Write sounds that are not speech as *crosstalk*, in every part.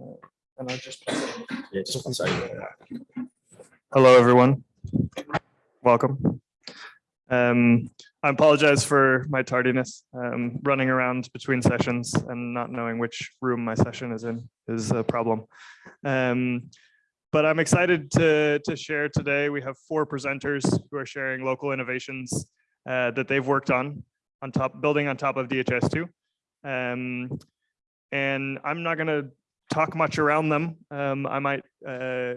And I'll just. Yeah, just one second. Hello, everyone. Welcome. Um, I apologize for my tardiness. Um, running around between sessions and not knowing which room my session is in is a problem. Um, but I'm excited to, to share today. We have four presenters who are sharing local innovations uh, that they've worked on, on top, building on top of DHIS2. Um, and I'm not going to talk much around them. Um, I might uh,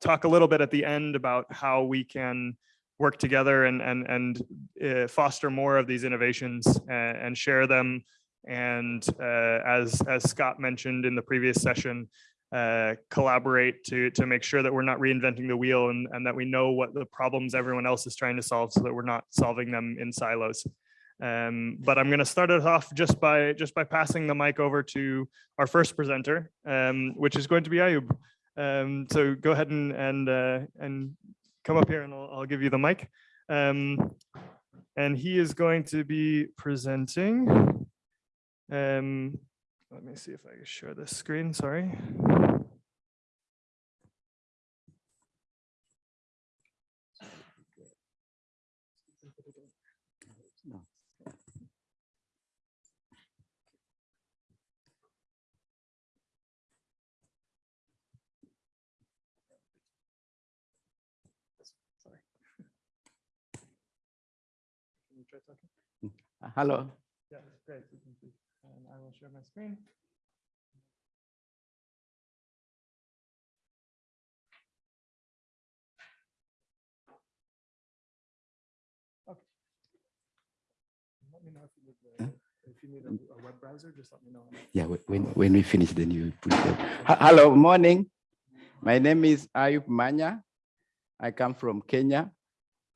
talk a little bit at the end about how we can work together and and and uh, foster more of these innovations and, and share them. And uh, as as Scott mentioned in the previous session, uh, collaborate to to make sure that we're not reinventing the wheel and, and that we know what the problems everyone else is trying to solve so that we're not solving them in silos. Um, but I'm going to start it off just by just by passing the mic over to our first presenter, um, which is going to be Ayub. Um, so go ahead and and uh, and come up here, and I'll, I'll give you the mic. Um, and he is going to be presenting. Um, let me see if I can share this screen. Sorry. Sorry. Uh, Hello. Yeah, great. And I will share my screen. Okay. Let me know if you need, the- if you need a a web browser, just let me know. Yeah, when, when we finish, then you put it. Hello, morning. My name is Ayub Manya. I come from Kenya.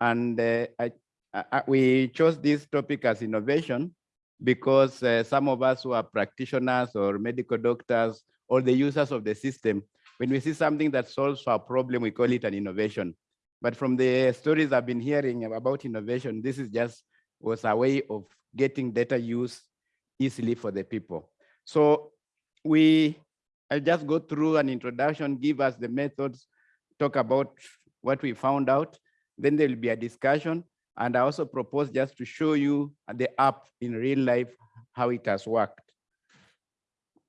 And uh, I, I- I- we chose this topic as innovation because uh, some of us who are practitioners or medical doctors or the users of the system, when we see something that solves our problem, we call it an innovation. But from the stories I've been hearing about innovation, this is just was a way of getting data use easily for the people. So we, I'll just go through an introduction, give us the methods, talk about what we found out. Then there will be a discussion. And I also propose just to show you the app in real life, how it has worked.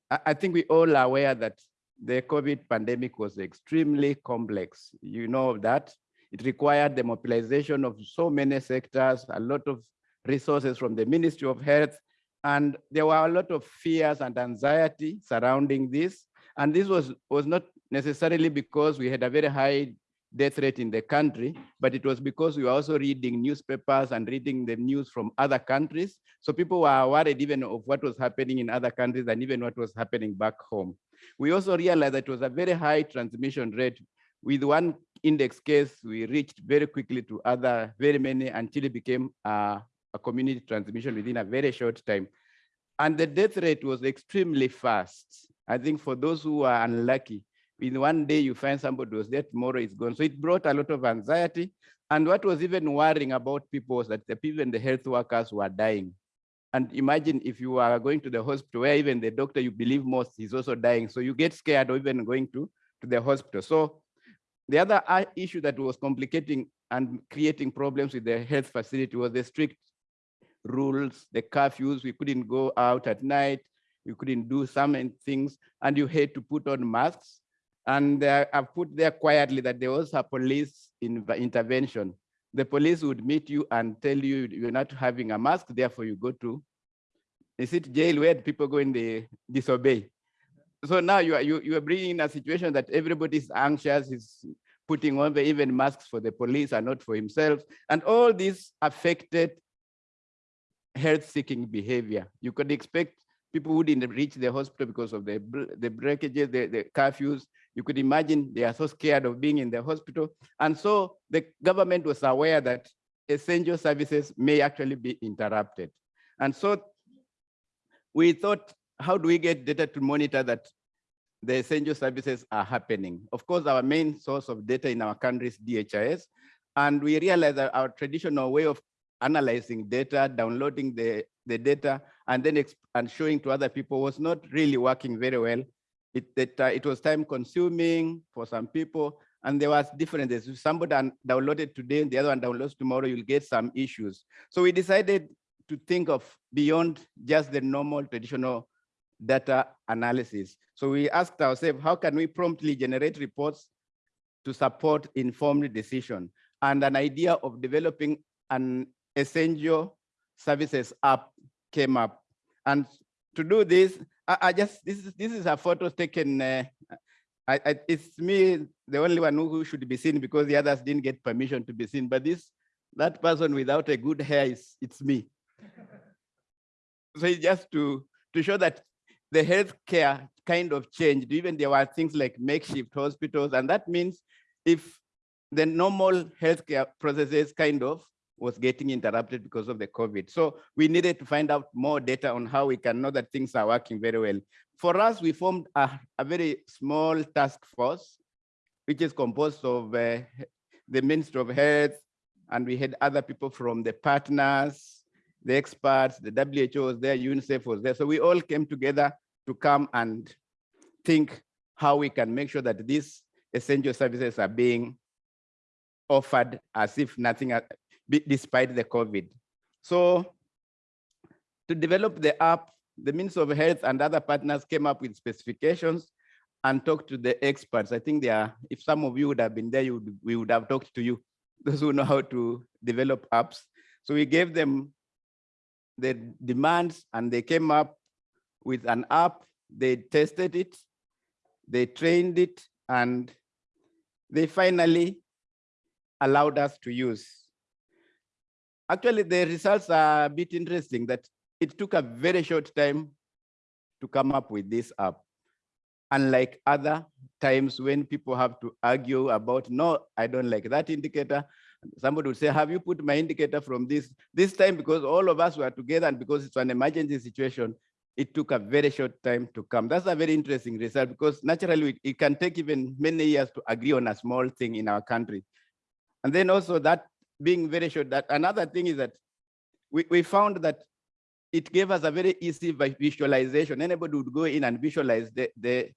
I, think we all are aware that the COVID pandemic was extremely complex. You know that. It required the mobilization of so many sectors, a lot of resources from the Ministry of Health, and there were a lot of fears and anxiety surrounding this. And this was, was not necessarily because we had a very high death rate in the country, but it was because we were also reading newspapers and reading the news from other countries. So people were worried even of what was happening in other countries and even what was happening back home. We also realized that it was a very high transmission rate. With one index case, we reached very quickly to other, very many until it became uh, a community transmission within a very short time. And the death rate was extremely fast. I think for those who are unlucky, in one day you find somebody was there, tomorrow is gone. So it brought a lot of anxiety. And what was even worrying about people was that the people and the health workers were dying. And imagine if you are going to the hospital where even the doctor you believe most is also dying. So you get scared of even going to, to the hospital. So the other uh, issue that was complicating and creating problems with the health facility was the strict rules, the curfews. We couldn't go out at night. We couldn't do some things. And you had to put on masks. And uh, I've put there quietly that there was a police in intervention. The police would meet you and tell you you're not having a mask, therefore you go to, is it jail where people go in the disobey? So now you are, you, you are bringing in a situation that everybody's anxious, is putting on the even masks for the police and not for himself. And all this affected health-seeking behavior. You could expect people wouldn't reach the hospital because of the, the breakages, the, the curfews. You could imagine they are so scared of being in the hospital. And so the government was aware that essential services may actually be interrupted. And so we thought, how do we get data to monitor that the essential services are happening? Of course, our main source of data in our country is DHIS. And we realized that our traditional way of analyzing data, downloading the, the data, and then and showing to other people was not really working very well. It, that, uh, it was time consuming for some people and there was differences. If somebody downloaded today and the other one downloads tomorrow, you'll get some issues. So we decided to think of beyond just the normal traditional data analysis. So we asked ourselves, how can we promptly generate reports to support informed decision? And an idea of developing an essential services app came up. And to do this, I, I just, this is, this is a photo taken, uh, I, I, it's me, the only one who should be seen because the others didn't get permission to be seen. But this, that person without a good hair is, it's me. So it's just to, to show that the healthcare kind of changed. Even there were things like makeshift hospitals, and that means if the normal healthcare processes kind of was getting interrupted because of the COVID. So we needed to find out more data on how we can know that things are working very well. For us, we formed a, a very small task force, which is composed of uh, the Ministry of Health, and we had other people from the partners, the experts, the WHO was there, UNICEF was there. So we all came together to come and think how we can make sure that these essential services are being offered as if nothing, despite the COVID. So to develop the app, the Ministry of Health and other partners came up with specifications and talked to the experts. I think they are, if some of you would have been there, you would, we would have talked to you, *laughs* those who know how to develop apps. So we gave them the demands and they came up with an app. They tested it, they trained it, and they finally allowed us to use. Actually, the results are a bit interesting that it took a very short time to come up with this app. Unlike other times when people have to argue about, no, I don't like that indicator. Somebody would say, have you put my indicator from this? This time, because all of us were together and because it's an emergency situation, it took a very short time to come. That's a very interesting result because naturally it- can take even many years to agree on a small thing in our country. And then also that being very short, that another thing is that we, we found that it gave us a very easy visualization. Anybody would go in and visualize the, the,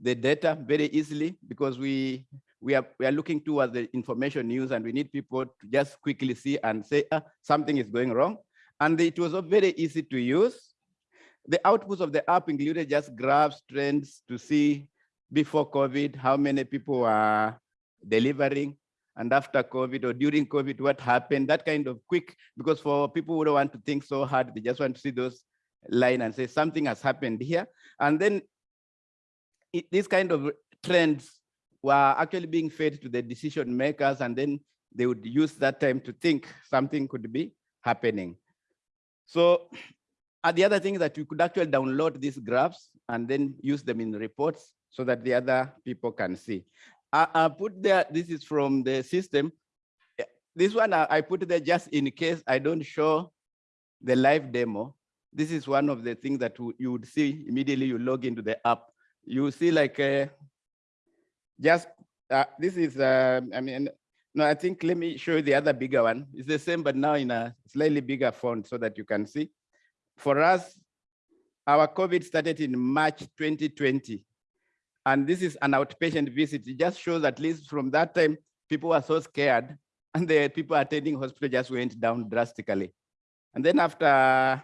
the data very easily because we, we are, we are looking towards the information news and we need people to just quickly see and say, ah, something is going wrong. And it was very easy to use. The outputs of the app included just graphs, trends to see before COVID, how many people are delivering, and after COVID or during COVID, what happened, that kind of quick, because for people who don't want to think so hard, they just want to see those line and say something has happened here. And then it, these kind of trends were actually being fed to the decision makers, and then they would use that time to think something could be happening. So uh, the other thing is that you could actually download these graphs and then use them in reports so that the other people can see. I, I put there, this is from the system. This one I, I put there just in case I don't show the live demo. This is one of the things that you- you would see immediately you log into the app. You see like uh, just, uh, this is, uh, I mean, no, I think, let me show you the other bigger one. It's the same, but now in a slightly bigger font so that you can see. For us, our COVID started in March 2020. And this is an outpatient visit. It just shows at least from that time, people were so scared *laughs* and the people attending hospital just went down drastically. And then after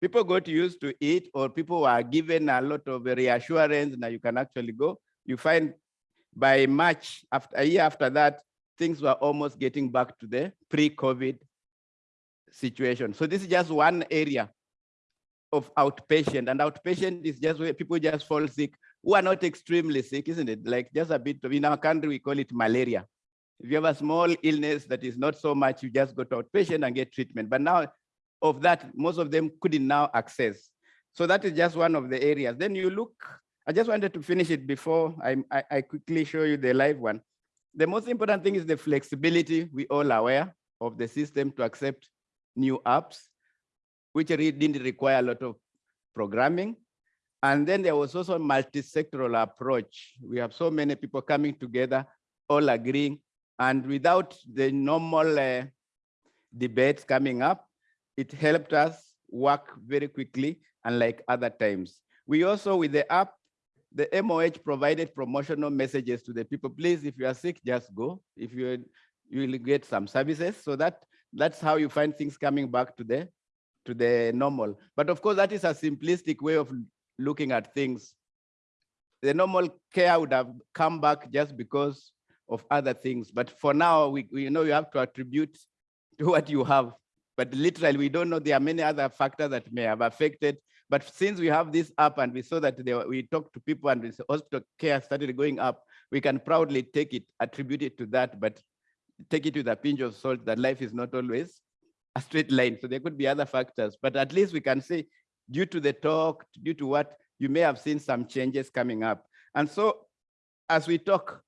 people got used to it or people were given a lot of reassurance, now you can actually go, you find by March, after a year after that, things were almost getting back to the pre-COVID situation. So this is just one area of outpatient and outpatient is just where people just fall sick who are not extremely sick, isn't it? Like just a bit of, in our country, we call it malaria. If you have a small illness that is not so much, you just go to outpatient and get treatment. But now of that, most of them couldn't now access. So that is just one of the areas. Then you look, I just wanted to finish it before I, I, I quickly show you the live one. The most important thing is the flexibility. We all aware of the system to accept new apps, which really didn't require a lot of programming. And then there was also a multi-sectoral approach. We have so many people coming together, all agreeing, and without the normal uh, debates coming up, it helped us work very quickly, unlike other times. We also, with the app, the MOH provided promotional messages to the people. Please, if you are sick, just go. If you you will get some services. So that that's how you find things coming back to the to the normal. But of course, that is a simplistic way of looking at things. The normal care would have come back just because of other things. But for now, we, we know you have to attribute to what you have. But literally, we don't know there are many other factors that may have affected. But since we have this up and we saw that we talked to people and the hospital care started going up, we can proudly take it, attribute it to that, but take it with a pinch of salt that life is not always a straight line. So there could be other factors, but at least we can say due to the talk, due to what you may have seen some changes coming up. And so as we talk,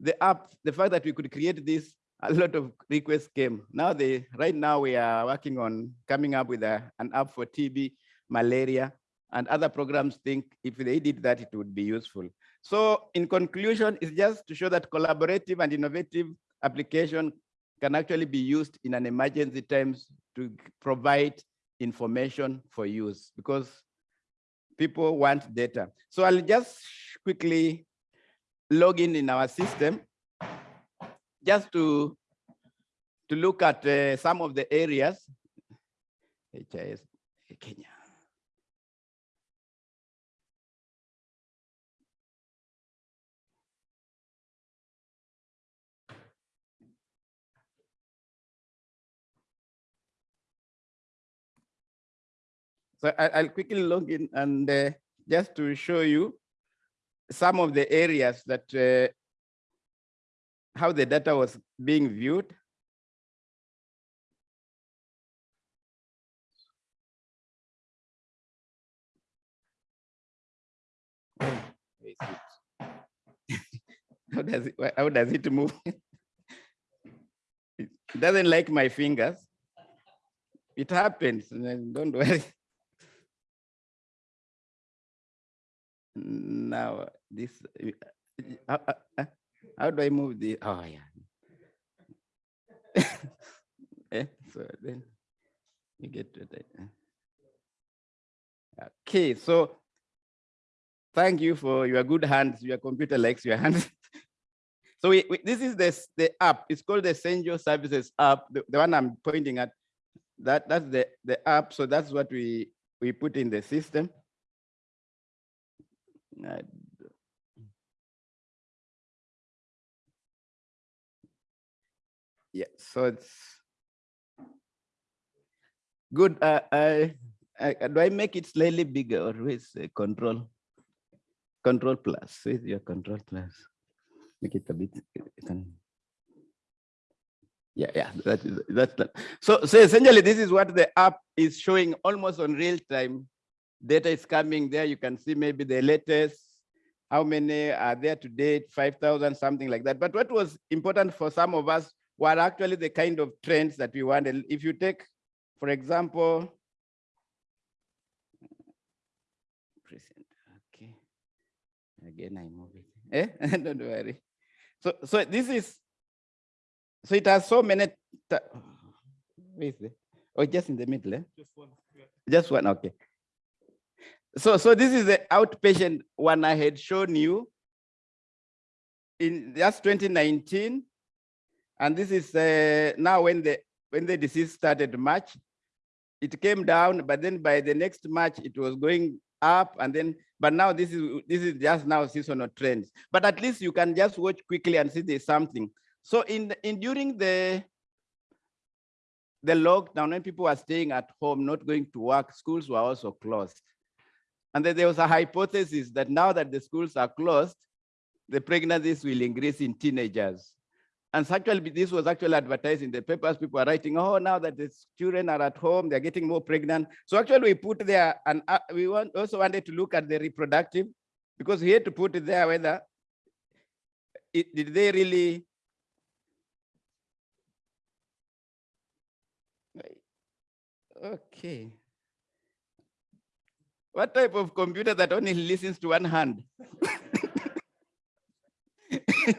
the app, the fact that we could create this, a lot of requests came. Now they, right now we are working on coming up with a, an app for TB, malaria, and other programs think if they did that, it would be useful. So in conclusion, it's just to show that collaborative and innovative application can actually be used in an emergency times to provide information for use because people want data. So I'll just quickly log in in our system just to, to look at uh, some of the areas. HIS Kenya. So I, I'll quickly log in and uh, just to show you some of the areas that uh, how the data was being viewed. How does it how does it move? it doesn't like my fingers. It happens, don't worry. Now this, uh, uh, uh, how do I move the, oh yeah. *laughs* Eh, So then you get to that. Okay, so thank you for your good hands. Your computer likes your hands. *laughs* So we, we- this is this, the app. It's called the Essential Services app, the, the one I'm pointing at. That, that's the, the app. So that's what we, we put in the system. Yeah, so it's good. Uh, I, I, do I make it slightly bigger or with control? Control plus, with your control plus. Make it a bit, can. Yeah, yeah, that is, that's that. So, so essentially this is what the app is showing almost on real time. Data is coming there. You can see maybe the latest, how many are there to date, 5,000, something like that. But what was important for some of us were actually the kind of trends that we wanted. If you take, for example, present, okay. Again, I move it. Eh? *laughs* Don't worry. So, so this is, so it has so many, where is it? Oh, just in the middle, eh? Just one. Just one, okay. So, so this is the outpatient one I had shown you. In that's 2019. And this is uh, now when the when the disease started March, it came down, but then by the next March it was going up, and then but now this is this is just now seasonal trends. But at least you can just watch quickly and see there's something. So in in during the the lockdown, when people were staying at home, not going to work, schools were also closed. And then there was a hypothesis that now that the schools are closed, the pregnancies will increase in teenagers. And actually, this was actually advertised in the papers. People are writing, oh, now that the children are at home, they're getting more pregnant. So actually, we put there, and uh, we want, also wanted to look at the reproductive, because we had to put it there whether it, did they really Okay. What type of computer that only listens to one hand? *laughs*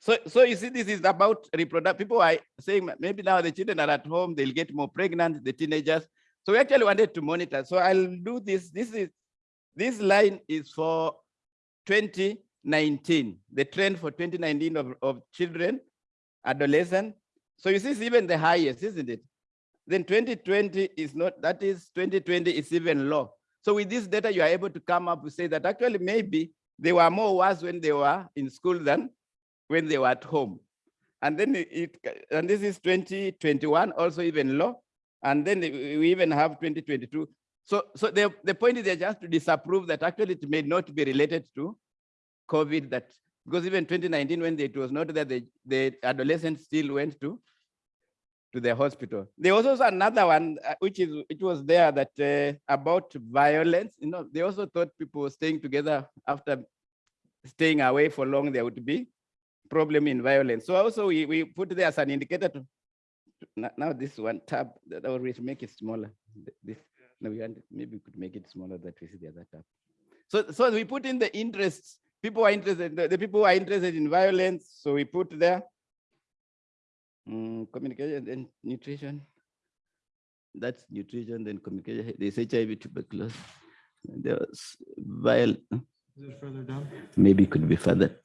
so, so you see, this is about reproduct. People are saying maybe now the children are at home, they'll get more pregnant, the teenagers. So we actually wanted to monitor. So I'll do this. This is This line is for 2019, the trend for 2019 of, of children, adolescent. So you see, it's even the highest, isn't it? Then 2020 is not, that is 2020 is even low. So with this data, you are able to come up to say that actually maybe they were more worse when they were in school than when they were at home. And then it, and this is 2021, also even low. And then we even have 2022. So, so the, the point is they're just to disapprove that actually it may not be related to COVID that, because even 2019, when it was not that the, the adolescents still went to, to the hospital. There was also another one, uh, which is, it was there that uh, about violence, you know, they also thought people staying together after staying away for long, there would be problem in violence. So also we, we put there as an indicator to, to- now, this one tab, that will make it smaller. th- This, no, we want, maybe we could make it smaller that we see the other tab. So, so we put in the interests, people are interested, the, the people are interested in violence, so we put there. Mm, communication and nutrition. That's nutrition, then communication, there's HIV tuberculosis. There's viol, Is it further down? maybe it could be further.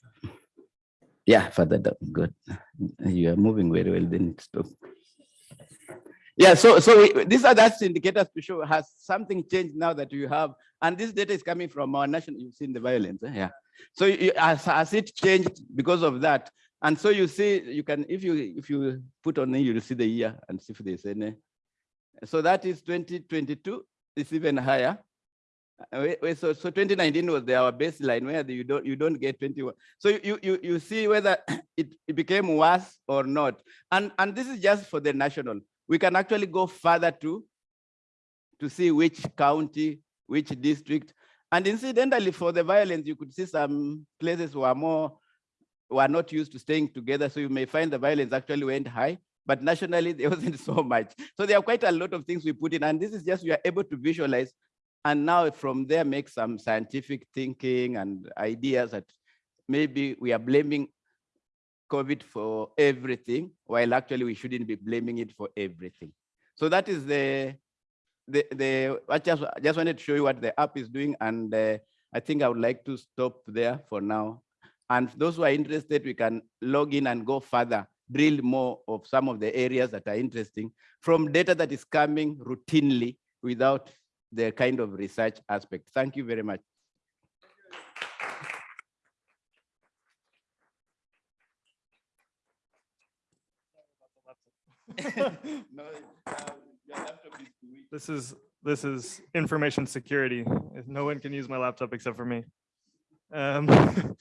Yeah, further down, good. You are moving very well, then stop. Yeah, so, so we- these are that's indicators to show has something changed now that you have, and this data is coming from our national, you've seen the violence, eh? yeah. So you, has, has it changed because of that? And so you see, you can, if you, if you put on, it, you'll see the year and see if there's any. So that is 2022, it's even higher. Uh, so, so 2019 was the, our baseline where the- you don't, you don't get 21. So you- you, you, see whether *coughs* it, it became worse or not. And, and this is just for the national. We can actually go further to, to see which county, which district. And incidentally, for the violence, you could see some places who are more, who are not used to staying together. So you may find the violence actually went high, but nationally there *laughs* wasn't so much. So there are quite a lot of things we put in, and this is just, we are able to visualize and now from there, make some scientific thinking and ideas that maybe we are blaming COVID for everything, while actually we shouldn't be blaming it for everything. So that is the, the, the I just, I just wanted to show you what the app is doing. And uh, I think I would like to stop there for now. And those who are interested, we can log in and go further, drill more of some of the areas that are interesting from data that is coming routinely without the kind of research aspect. Thank you very much. *laughs* No, uh, your laptop is too weak. This is, this is information security. No one can use my laptop except for me. Um, *laughs*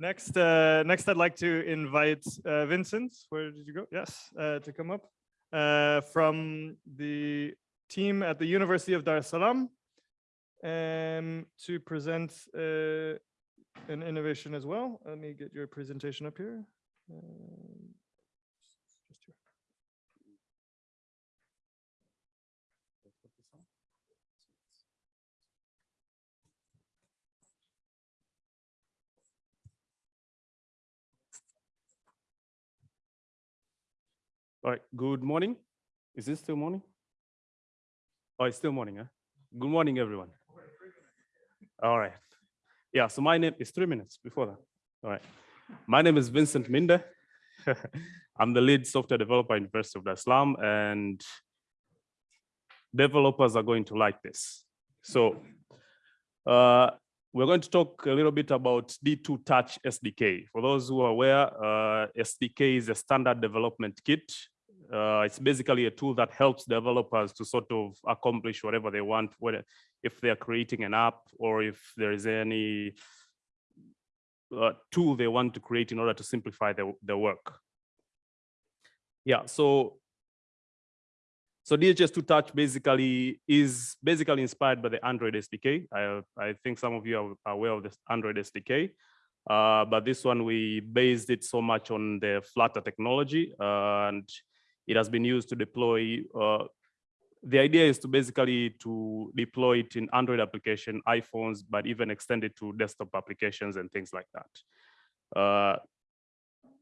Next, uh, next I'd like to invite uh, Vincent, where did you go? Yes, uh, to come up uh, from the team at the University of Dar es Salaam um, to present uh, an innovation as well. Let me get your presentation up here. All right, good morning. Is this still morning? Oh, it's still morning, huh? Good morning, everyone. All right. Yeah, so my name is three minutes before that. All right. My name is Vincent Minde. *laughs* I'm the lead software developer at University of Dar and developers are going to like this. So uh, we're going to talk a little bit about D2 Touch SDK. For those who are aware, uh, SDK is a standard development kit. Uh, it's basically a tool that helps developers to sort of accomplish whatever they want, whether if they're creating an app or if there is any uh, tool they want to create in order to simplify their, their work. Yeah, so so DHIS2 Touch basically is basically inspired by the Android SDK. I, I think some of you are aware of this Android SDK, uh, but this one we based it so much on the Flutter technology, uh, and it has been used to deploy. Uh, the idea is to basically to deploy it in Android application, iPhones, but even extend it to desktop applications and things like that. Uh,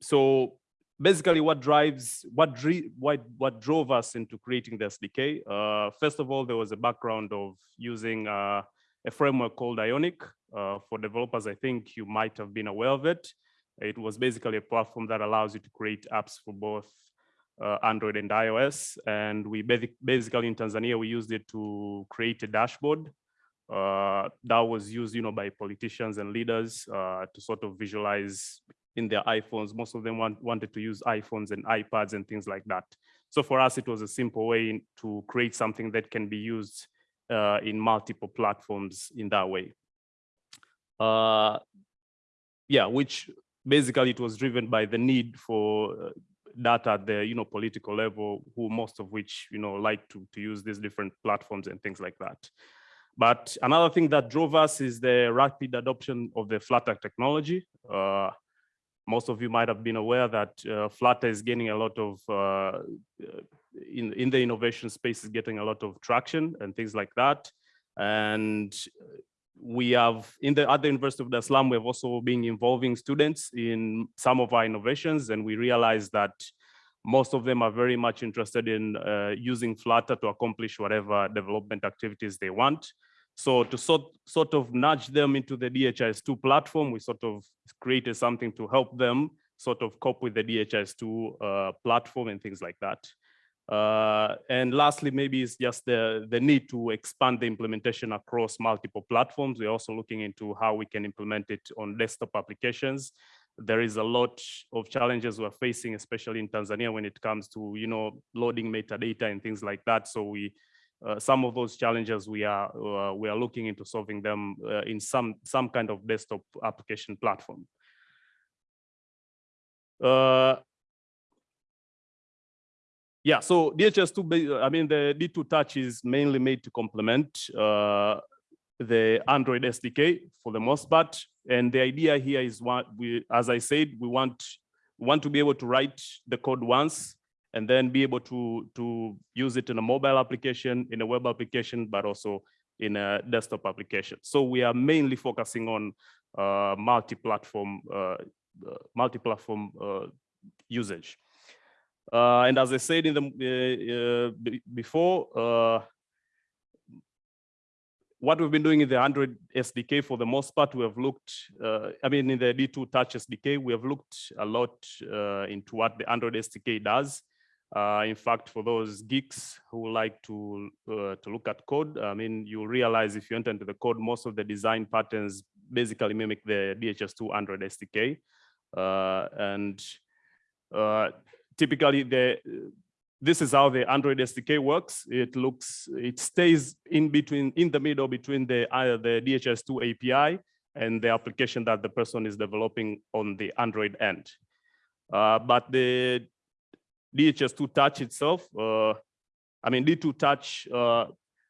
so basically what drives what what what drove us into creating the SDK. Uh, first of all, there was a background of using uh, a framework called Ionic. Uh, for developers, I think you might have been aware of it. It was basically a platform that allows you to create apps for both uh, Android and iOS. And we basically in Tanzania, we used it to create a dashboard uh, that was used, you know, by politicians and leaders uh, to sort of visualize in their iPhones. Most of them want, wanted to use iPhones and iPads and things like that. So for us, it was a simple way to create something that can be used uh, in multiple platforms in that way. Uh, yeah, which basically it was driven by the need for uh, data at the you know political level, who most of which you know like to to use these different platforms and things like that. But another thing that drove us is the rapid adoption of the Flutter technology. Uh, most of you might have been aware that uh, Flutter is gaining a lot of, uh, in, in the innovation space is getting a lot of traction and things like that. And we have, in the at the University of es Salaam, we have also been involving students in some of our innovations and we realized that most of them are very much interested in uh, using Flutter to accomplish whatever development activities they want. So to sort, sort of nudge them into the DHIS2 platform, we sort of created something to help them sort of cope with the DHIS2 uh, platform and things like that. Uh, and lastly, maybe it's just the, the need to expand the implementation across multiple platforms. We're also looking into how we can implement it on desktop applications. There is a lot of challenges we're facing, especially in Tanzania when it comes to, you know, loading metadata and things like that. So we uh, some of those challenges we are uh, we are looking into solving them uh, in some some kind of desktop application platform. Uh, yeah, so DHIS2, I mean, the D2 Touch is mainly made to complement uh, the Android SDK for the most part. And the idea here is what we, as I said, we want, want to be able to write the code once and then be able to, to use it in a mobile application, in a web application, but also in a desktop application. So we are mainly focusing on uh, multi-platform uh, uh, multi-platform uh, usage. Uh, and as I said in the uh, before, what we've been doing in the Android SDK for the most part, we have looked, I mean, in the D2 Touch SDK, we have looked a lot into what the Android SDK does. Uh, in fact, for those geeks who like to uh, to look at code, I mean, you realize if you enter into the code, most of the design patterns basically mimic the DHIS2 Android SDK. Uh, and typically, the this is how the Android SDK works. It looks, it stays in between, in the middle between the uh, the DHIS2 API and the application that the person is developing on the Android end. Uh, but the DHIS2 Touch itself, uh, I mean, D2 Touch, uh,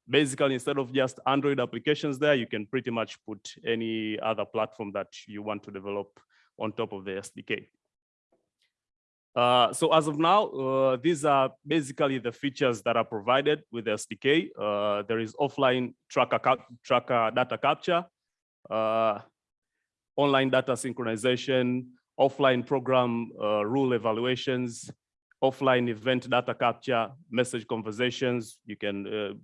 basically, instead of just Android applications there, you can pretty much put any other platform that you want to develop on top of the SDK. Uh, so as of now, uh, these are basically the features that are provided with the SDK. Uh, there is offline tracker, tracker data capture, uh, online data synchronization, offline program uh, rule evaluations, offline event data capture, message conversations. You can, uh,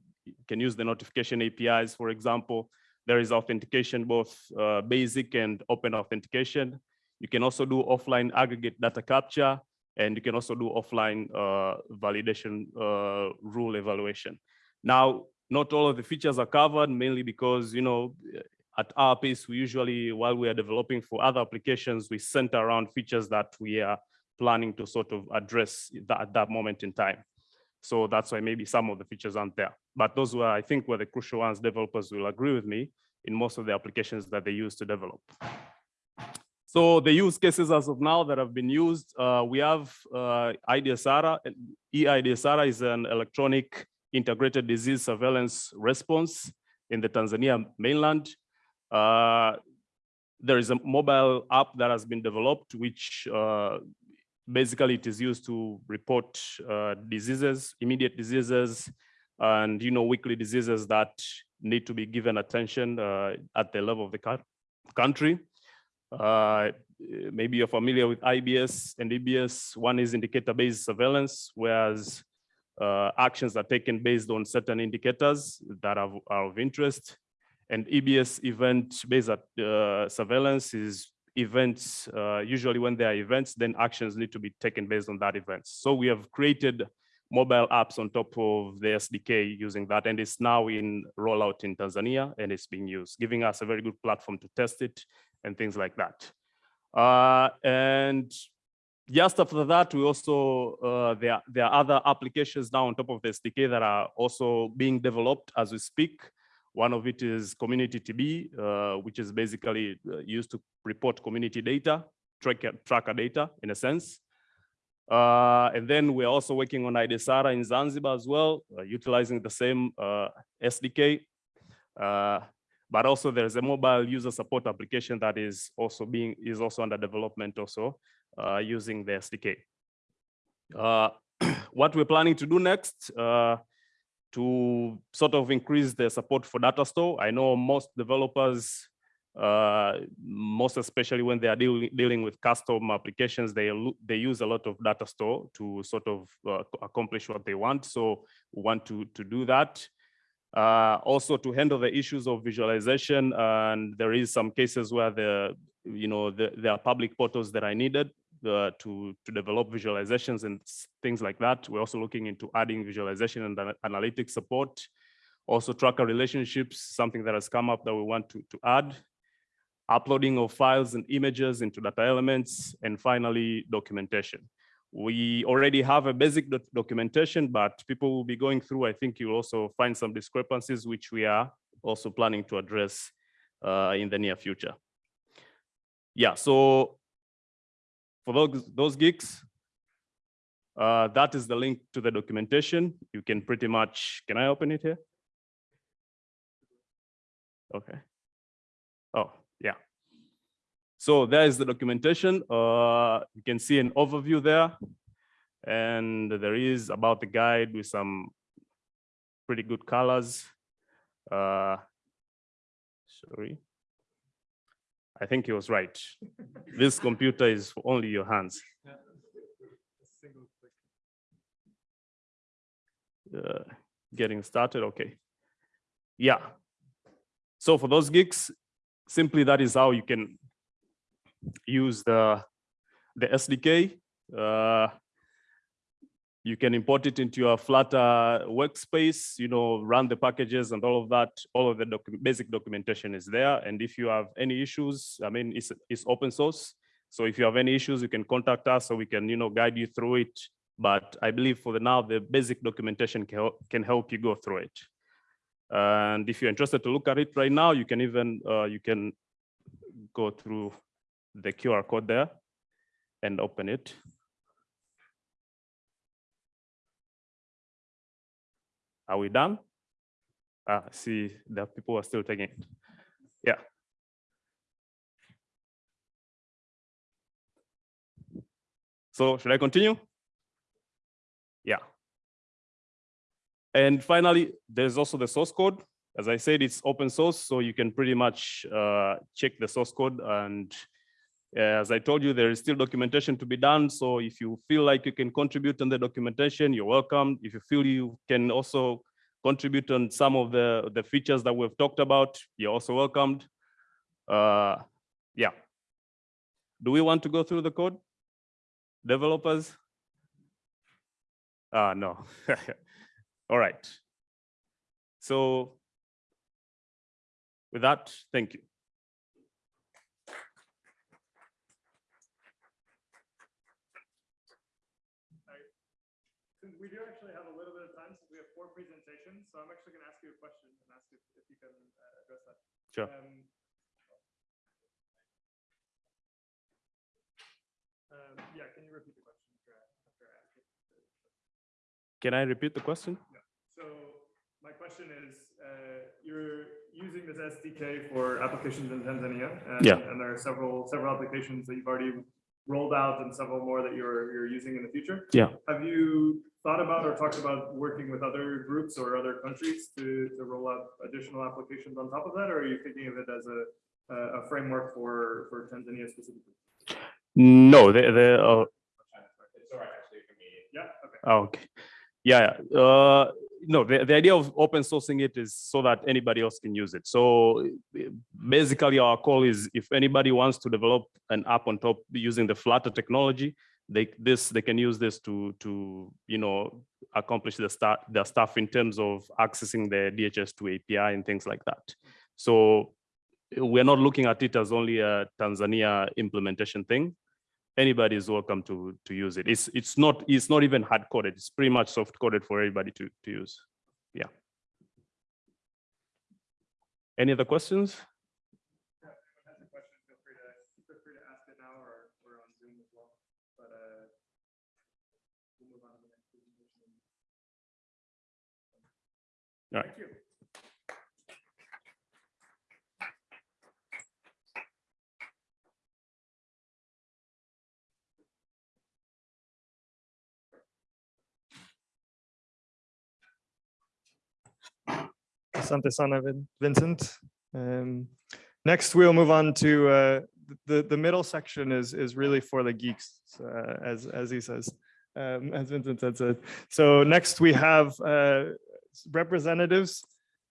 can use the notification APIs, for example. There is authentication, both uh, basic and open authentication. You can also do offline aggregate data capture, and you can also do offline uh, validation uh, rule evaluation. Now, not all of the features are covered, mainly because, you know, at our pace, we usually, while we are developing for other applications, we center around features that we are planning to sort of address that at that moment in time. So that's why maybe some of the features aren't there. But those were, I think, were the crucial ones developers will agree with me in most of the applications that they use to develop. So the use cases as of now that have been used, uh, we have uh, IDSARA. EIDSARA is an electronic integrated disease surveillance response in the Tanzania mainland. Uh, there is a mobile app that has been developed, which uh, basically it is used to report uh, diseases, immediate diseases, and you know weekly diseases that need to be given attention uh, at the level of the country. Uh, maybe you're familiar with IBS and EBS. One is indicator-based surveillance, whereas uh, actions are taken based on certain indicators that are, are of interest. And EBS event-based uh, surveillance is events, uh, usually when there are events, then actions need to be taken based on that event. So we have created mobile apps on top of the SDK using that, and it's now in rollout in Tanzania, and it's being used, giving us a very good platform to test it and things like that. Uh, and just after that, we also, uh, there, there are other applications now on top of the SDK that are also being developed as we speak. One of it is Community TB, uh, which is basically uh, used to report community data, tracker, tracker data in a sense. Uh, and then we're also working on IDESARA in Zanzibar as well, uh, utilizing the same uh, SDK. Uh, but also there's a mobile user support application that is also being, is also under development also uh, using the SDK. *clears throat* What we're planning to do next, to sort of increase the support for data store. I know most developers, uh, most especially when they are dealing, dealing with custom applications, they, they use a lot of data store to sort of uh, accomplish what they want. So we want to, to do that. Uh, also to handle the issues of visualization, and there is some cases where the, you know, the, there are public portals that are needed to, to develop visualizations and things like that. We're also looking into adding visualization and ana- analytics support. Also tracker relationships, something that has come up that we want to, to add. Uploading of files and images into data elements, and finally, documentation. We already have a basic doc- documentation, but people will be going through, I think you'll also find some discrepancies, which we are also planning to address uh, in the near future. Yeah, so for those, those geeks, uh, that is the link to the documentation. You can pretty much, can I open it here? Okay. Oh, yeah. So there is the documentation. Uh, you can see an overview there. And there is about the guide with some pretty good colors. Uh, sorry. I think he was right. *laughs* This computer is for only your hands. Uh, Getting started, okay. Yeah. So for those geeks, simply that is how you can use the, the SDK. Uh, You can import it into your Flutter workspace, you know, run the packages and all of that. All of the docu- basic documentation is there. And if you have any issues, I mean, it's, it's open source. So if you have any issues, you can contact us so we can, you know, guide you through it. But I believe for the now, the basic documentation can, help- can help you go through it. And if you're interested to look at it right now, you can even, uh, you can go through the QR code there and open it. Are we done? Ah, see the people are still taking it. Yeah. So should I continue? Yeah. And finally, there's also the source code. As I said, it's open source, so you can pretty much uh, check the source code. And as I told you, there is still documentation to be done. So if you feel like you can contribute on the documentation, you're welcome. If you feel you can also contribute on some of the, the features that we've talked about, you're also welcomed. Uh, yeah. Do we want to go through the code? Developers? Ah, no. *laughs* All right. So with that, thank you. Since we do actually have a little bit of time, since we have four presentations, so I'm actually going to ask you a question and ask if, if you can uh, address that. Sure. Um, um, Yeah, can you repeat the question after I after I ask it? Can I repeat the question? So my question is, uh, you're using this SDK for applications in Tanzania. and- Yeah. And there are several, several applications that you've already rolled out and several more that you're, you're using in the future. Yeah. Have you thought about or talked about working with other groups or other countries to, to roll out additional applications on top of that? Or are you thinking of it as a, a a framework for, for Tanzania specifically? No, the, the, uh, Yeah, okay. Oh, Okay, yeah, yeah. uh, no, the, the idea of open sourcing it is so that anybody else can use it. So basically our call is if anybody wants to develop an app on top using the Flutter technology, they this they can use this to to you know accomplish the start the stuff in terms of accessing the DHIS2 API and things like that. So we're not looking at it as only a Tanzania implementation thing. Anybody is welcome to to use it. It's it's not it's not even hard coded. It's pretty much soft coded for everybody to to use. Yeah. Any other questions? All right. Asante sana, Vincent. Um, Next, we'll move on to, uh, the, the middle section is, is really for the geeks, uh, as, as he says, um, as Vincent had said. So next we have uh, representatives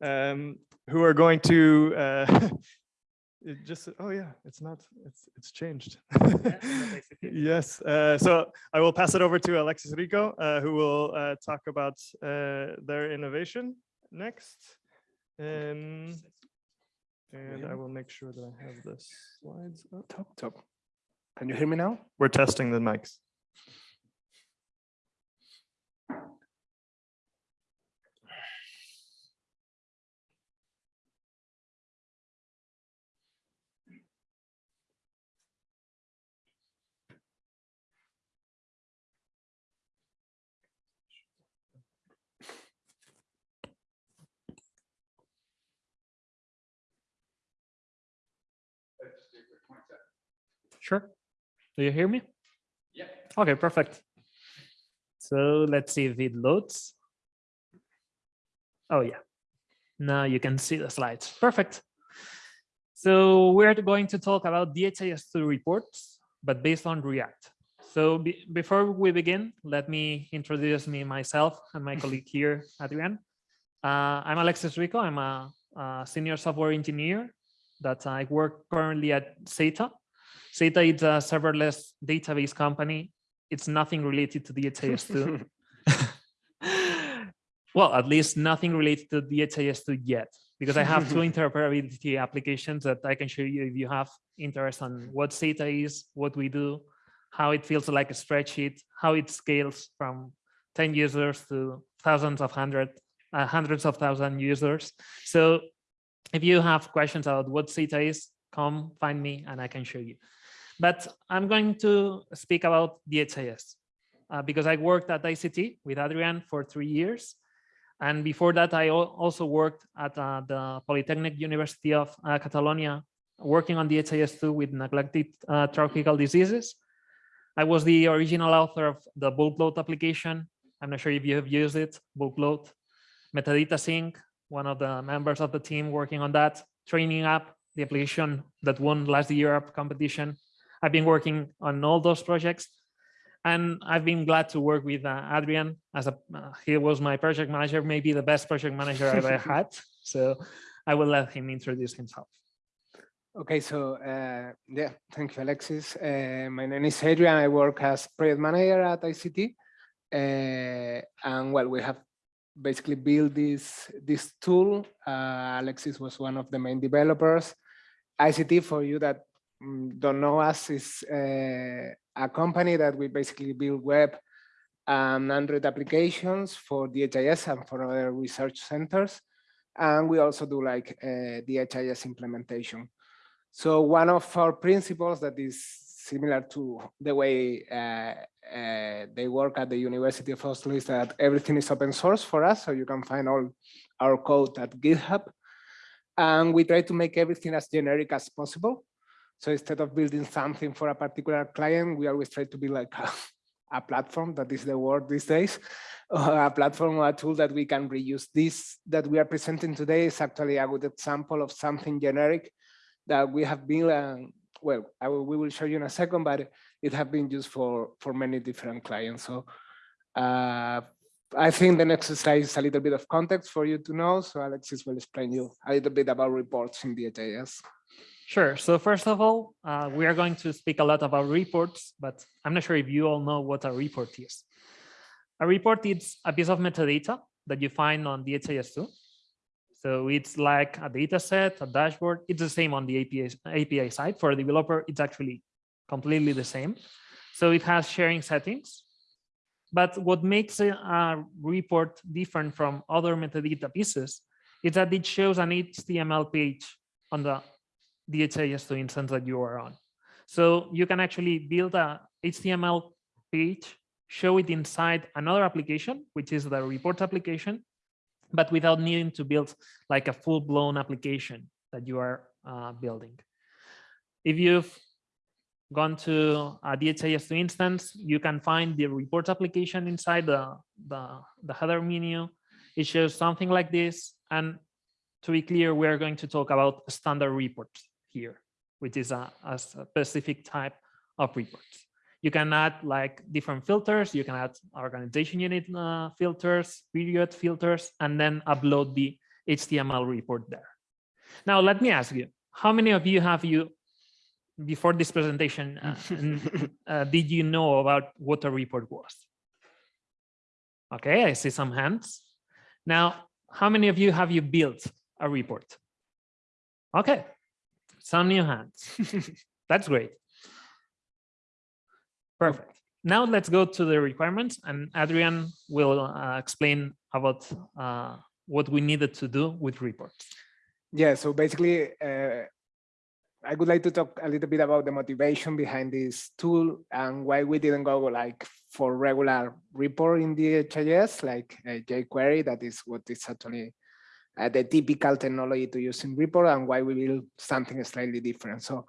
um, who are going to uh, *laughs* it just, oh yeah, it's not, it's, it's *laughs* changed. Yes, uh, so I will pass it over to Alexis Rico, uh, who will uh, talk about uh, their innovation next. Um, And I will make sure that I have the slides up. Top, top. Can you hear me now? We're testing the mics. Sure. Do you hear me? Yeah. Okay, perfect. So let's see if it loads. Oh, yeah. Now you can see the slides. Perfect. So we're going to talk about DHIS2 reports, but based on React. So be- before we begin, let me introduce me myself and my *laughs* colleague here, Adrian. Uh, I'm Alexis Rico. I'm a, a senior software engineer that I work currently at Xata. Xata is a serverless database company. It's nothing related to DHIS2. *laughs* *laughs* well, at least nothing related to DHIS2 yet, because I have two *laughs* interoperability applications that I can show you if you have interest on what Xata is, what we do, how it feels like a spreadsheet, how it scales from 10 users to thousands of hundred, uh, hundreds of thousand users. So if you have questions about what Xata is, come find me and I can show you. But I'm going to speak about DHIS uh, because I worked at EyeSeeTea with Adrian for three years. And before that, I also worked at uh, the Polytechnic University of uh, Catalonia, working on DHIS2 with neglected uh, tropical diseases. I was the original author of the bulk load application. I'm not sure if you have used it, bulk load. Metadata sync, one of the members of the team working on that. Training app, the application that won last Europe competition. I've been working on all those projects and I've been glad to work with uh, Adrian as a, uh, he was my project manager, maybe the best project manager I've ever had. *laughs* So I will let him introduce himself. Okay, so uh, yeah, thank you, Alexis. Uh, my name is Adrian. I work as project manager at EyeSeeTea. Uh, and well, we have basically built this, this tool. Uh, Alexis was one of the main developers. EyeSeeTea, for you that mm, don't know us, is uh, a company that we basically build web and Android applications for DHIS and for other research centers. And we also do like uh, DHIS implementation. So one of our principles that is similar to the way uh, uh, they work at the University of Oslo is that everything is open source for us. So you can find all our code at GitHub. And we try to make everything as generic as possible. So instead of building something for a particular client, we always try to be like a, a platform, that is the word these days, *laughs* a platform or a tool that we can reuse. This that we are presenting today is actually a good example of something generic that we have been, uh, well, will, we will show you in a second, but it have been used for, for many different clients. So uh, I think the next slide is a little bit of context for you to know. So Alexis will explain you a little bit about reports in DHIS. Sure. So first of all, uh, we are going to speak a lot about reports, but I'm not sure if you all know what a report is. A report is a piece of metadata that you find on DHIS2. So it's like a data set, a dashboard. It's the same on the API, API side. For a developer, it's actually completely the same. So it has sharing settings. But what makes a, a report different from other metadata pieces is that it shows an HTML page on the DHIS2 instance that you are on. So you can actually build a HTML page, show it inside another application, which is the report application, but without needing to build like a full blown application that you are uh, building. If you've gone to a DHIS2 instance, you can find the report application inside the, the, the header menu. It shows something like this. And to be clear, we're going to talk about standard reports here, which is a, a specific type of reports. You can add like different filters. You can add organization unit uh, filters, period filters, and then upload the HTML report there. Now, let me ask you, how many of you have you, before this presentation, uh, *laughs* uh, did you know about what a report was? Okay, I see some hands. Now, how many of you have you built a report? Okay, some new hands. *laughs* That's great. Perfect. Now let's go to the requirements and Adrian will uh, explain about uh, what we needed to do with reports. Yeah, so basically, uh, I would like to talk a little bit about the motivation behind this tool and why we didn't go like for regular report in DHIS, like uh, jQuery, that is what is actually uh, the typical technology to use in report and why we build something slightly different. So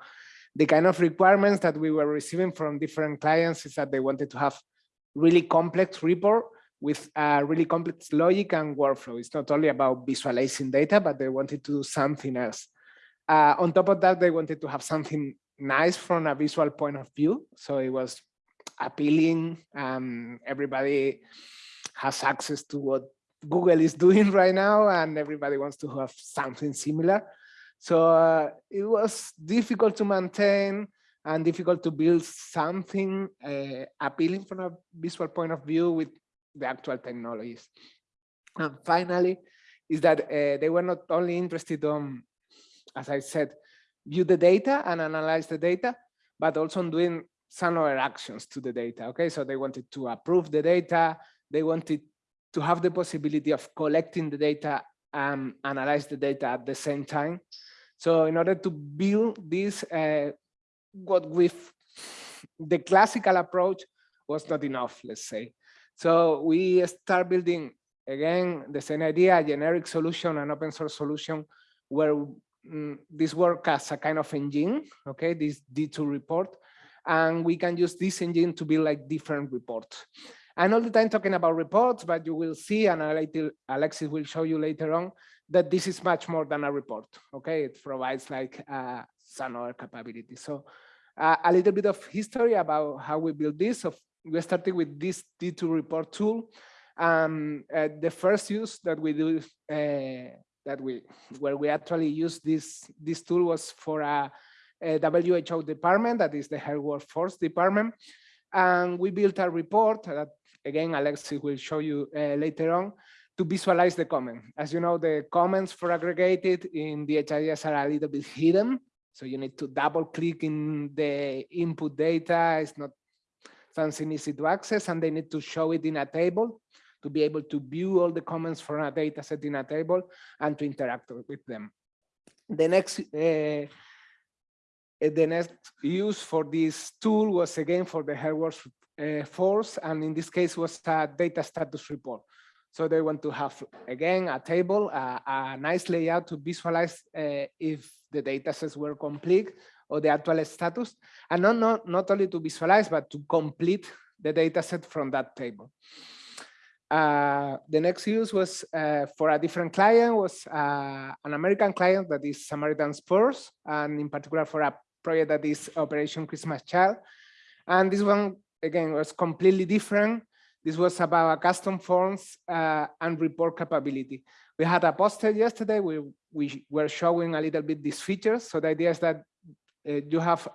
the kind of requirements that we were receiving from different clients is that they wanted to have really complex report with a really complex logic and workflow. It's not only about visualizing data, but they wanted to do something else. Uh, on top of that, they wanted to have something nice from a visual point of view. So it was appealing. Um, everybody has access to what Google is doing *laughs* right now, and everybody wants to have something similar. So uh, it was difficult to maintain and difficult to build something uh, appealing from a visual point of view with the actual technologies. And finally, is that uh, they were not only interested on, as I said, view the data and analyze the data, but also on doing some other actions to the data. Okay, so they wanted to approve the data. They wanted to have the possibility of collecting the data and analyze the data at the same time. So in order to build this, uh, what with the classical approach was not enough, let's say. So we start building, again, the same idea, a generic solution, an open source solution, where mm, this work as a kind of engine, okay, this D2 report, and we can use this engine to build like different reports. And all the time talking about reports, but you will see, and Alexis will show you later on, that this is much more than a report. Okay, it provides like uh, some other capability. So uh, a little bit of history about how we built this. We started with this D2 report tool. Um, uh, the first use that we do uh, that we where we actually use this this tool was for a, a WHO department that is the Health Workforce department, and we built a report that again Alexis will show you uh, later on to visualize the comment. As you know, the comments for aggregated in DHIS are a little bit hidden. So you need to double click in the input data. It's not something easy to access and they need to show it in a table to be able to view all the comments from a data set in a table and to interact with them. The next uh, the next use for this tool was again for the Health uh, Force, and in this case was a data status report. So they want to have, again, a table, a, a nice layout to visualize uh, if the data sets were complete or the actual status, and not, not, not only to visualize, but to complete the data set from that table. Uh, the next use was uh, for a different client, was uh, an American client that is Samaritan's Purse, and in particular for a project that is Operation Christmas Child. And this one, again, was completely different This was about custom forms uh, and report capability. We had a poster yesterday. We, we were showing a little bit these features. So the idea is that uh, you have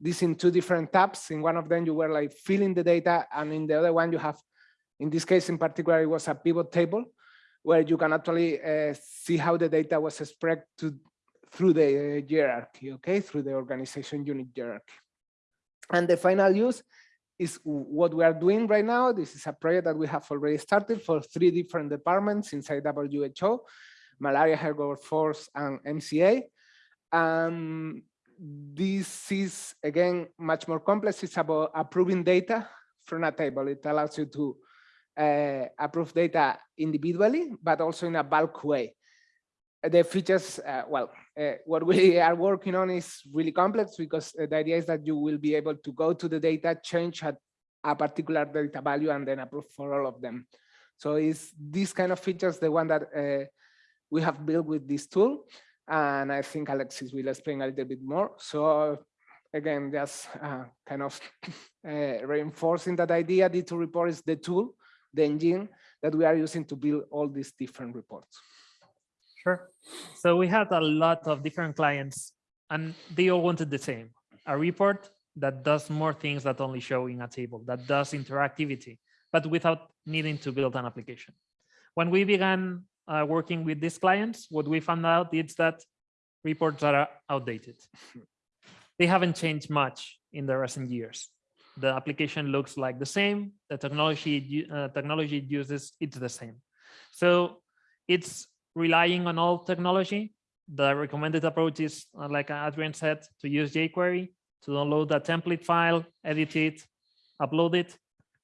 this in two different tabs. In one of them, you were like filling the data. And in the other one, you have, in this case in particular, it was a pivot table where you can actually uh, see how the data was spread to, through the hierarchy, okay, through the organization unit hierarchy. And the final use is what we are doing right now. This is a project that we have already started for three different departments inside WHO, Malaria, Health Force, and MCA. Um, this is, again, much more complex. It's about approving data from a table. It allows you to approve data individually, but also in a bulk way. The features, uh, well, uh, what we *laughs* are working on is really complex because uh, the idea is that you will be able to go to the data, change a, a particular data value, and then approve for all of them. So it's these kind of features, the one that uh, we have built with this tool. And I think Alexis will explain a little bit more. So again, just uh, kind of *laughs* uh, reinforcing that idea, D2 report is the tool, the engine that we are using to build all these different reports. Sure. So we had a lot of different clients and they all wanted the same, a report that does more things that only show in a table, that does interactivity, but without needing to build an application. When we began uh, working with these clients, what we found out is that reports are outdated. *laughs* They haven't changed much in the recent years. The application looks like the same, the technology, uh, technology it uses, it's the same. So it's relying on old technology. The recommended approach is, uh, like Adrian said, to use jQuery, to download a template file, edit it, upload it.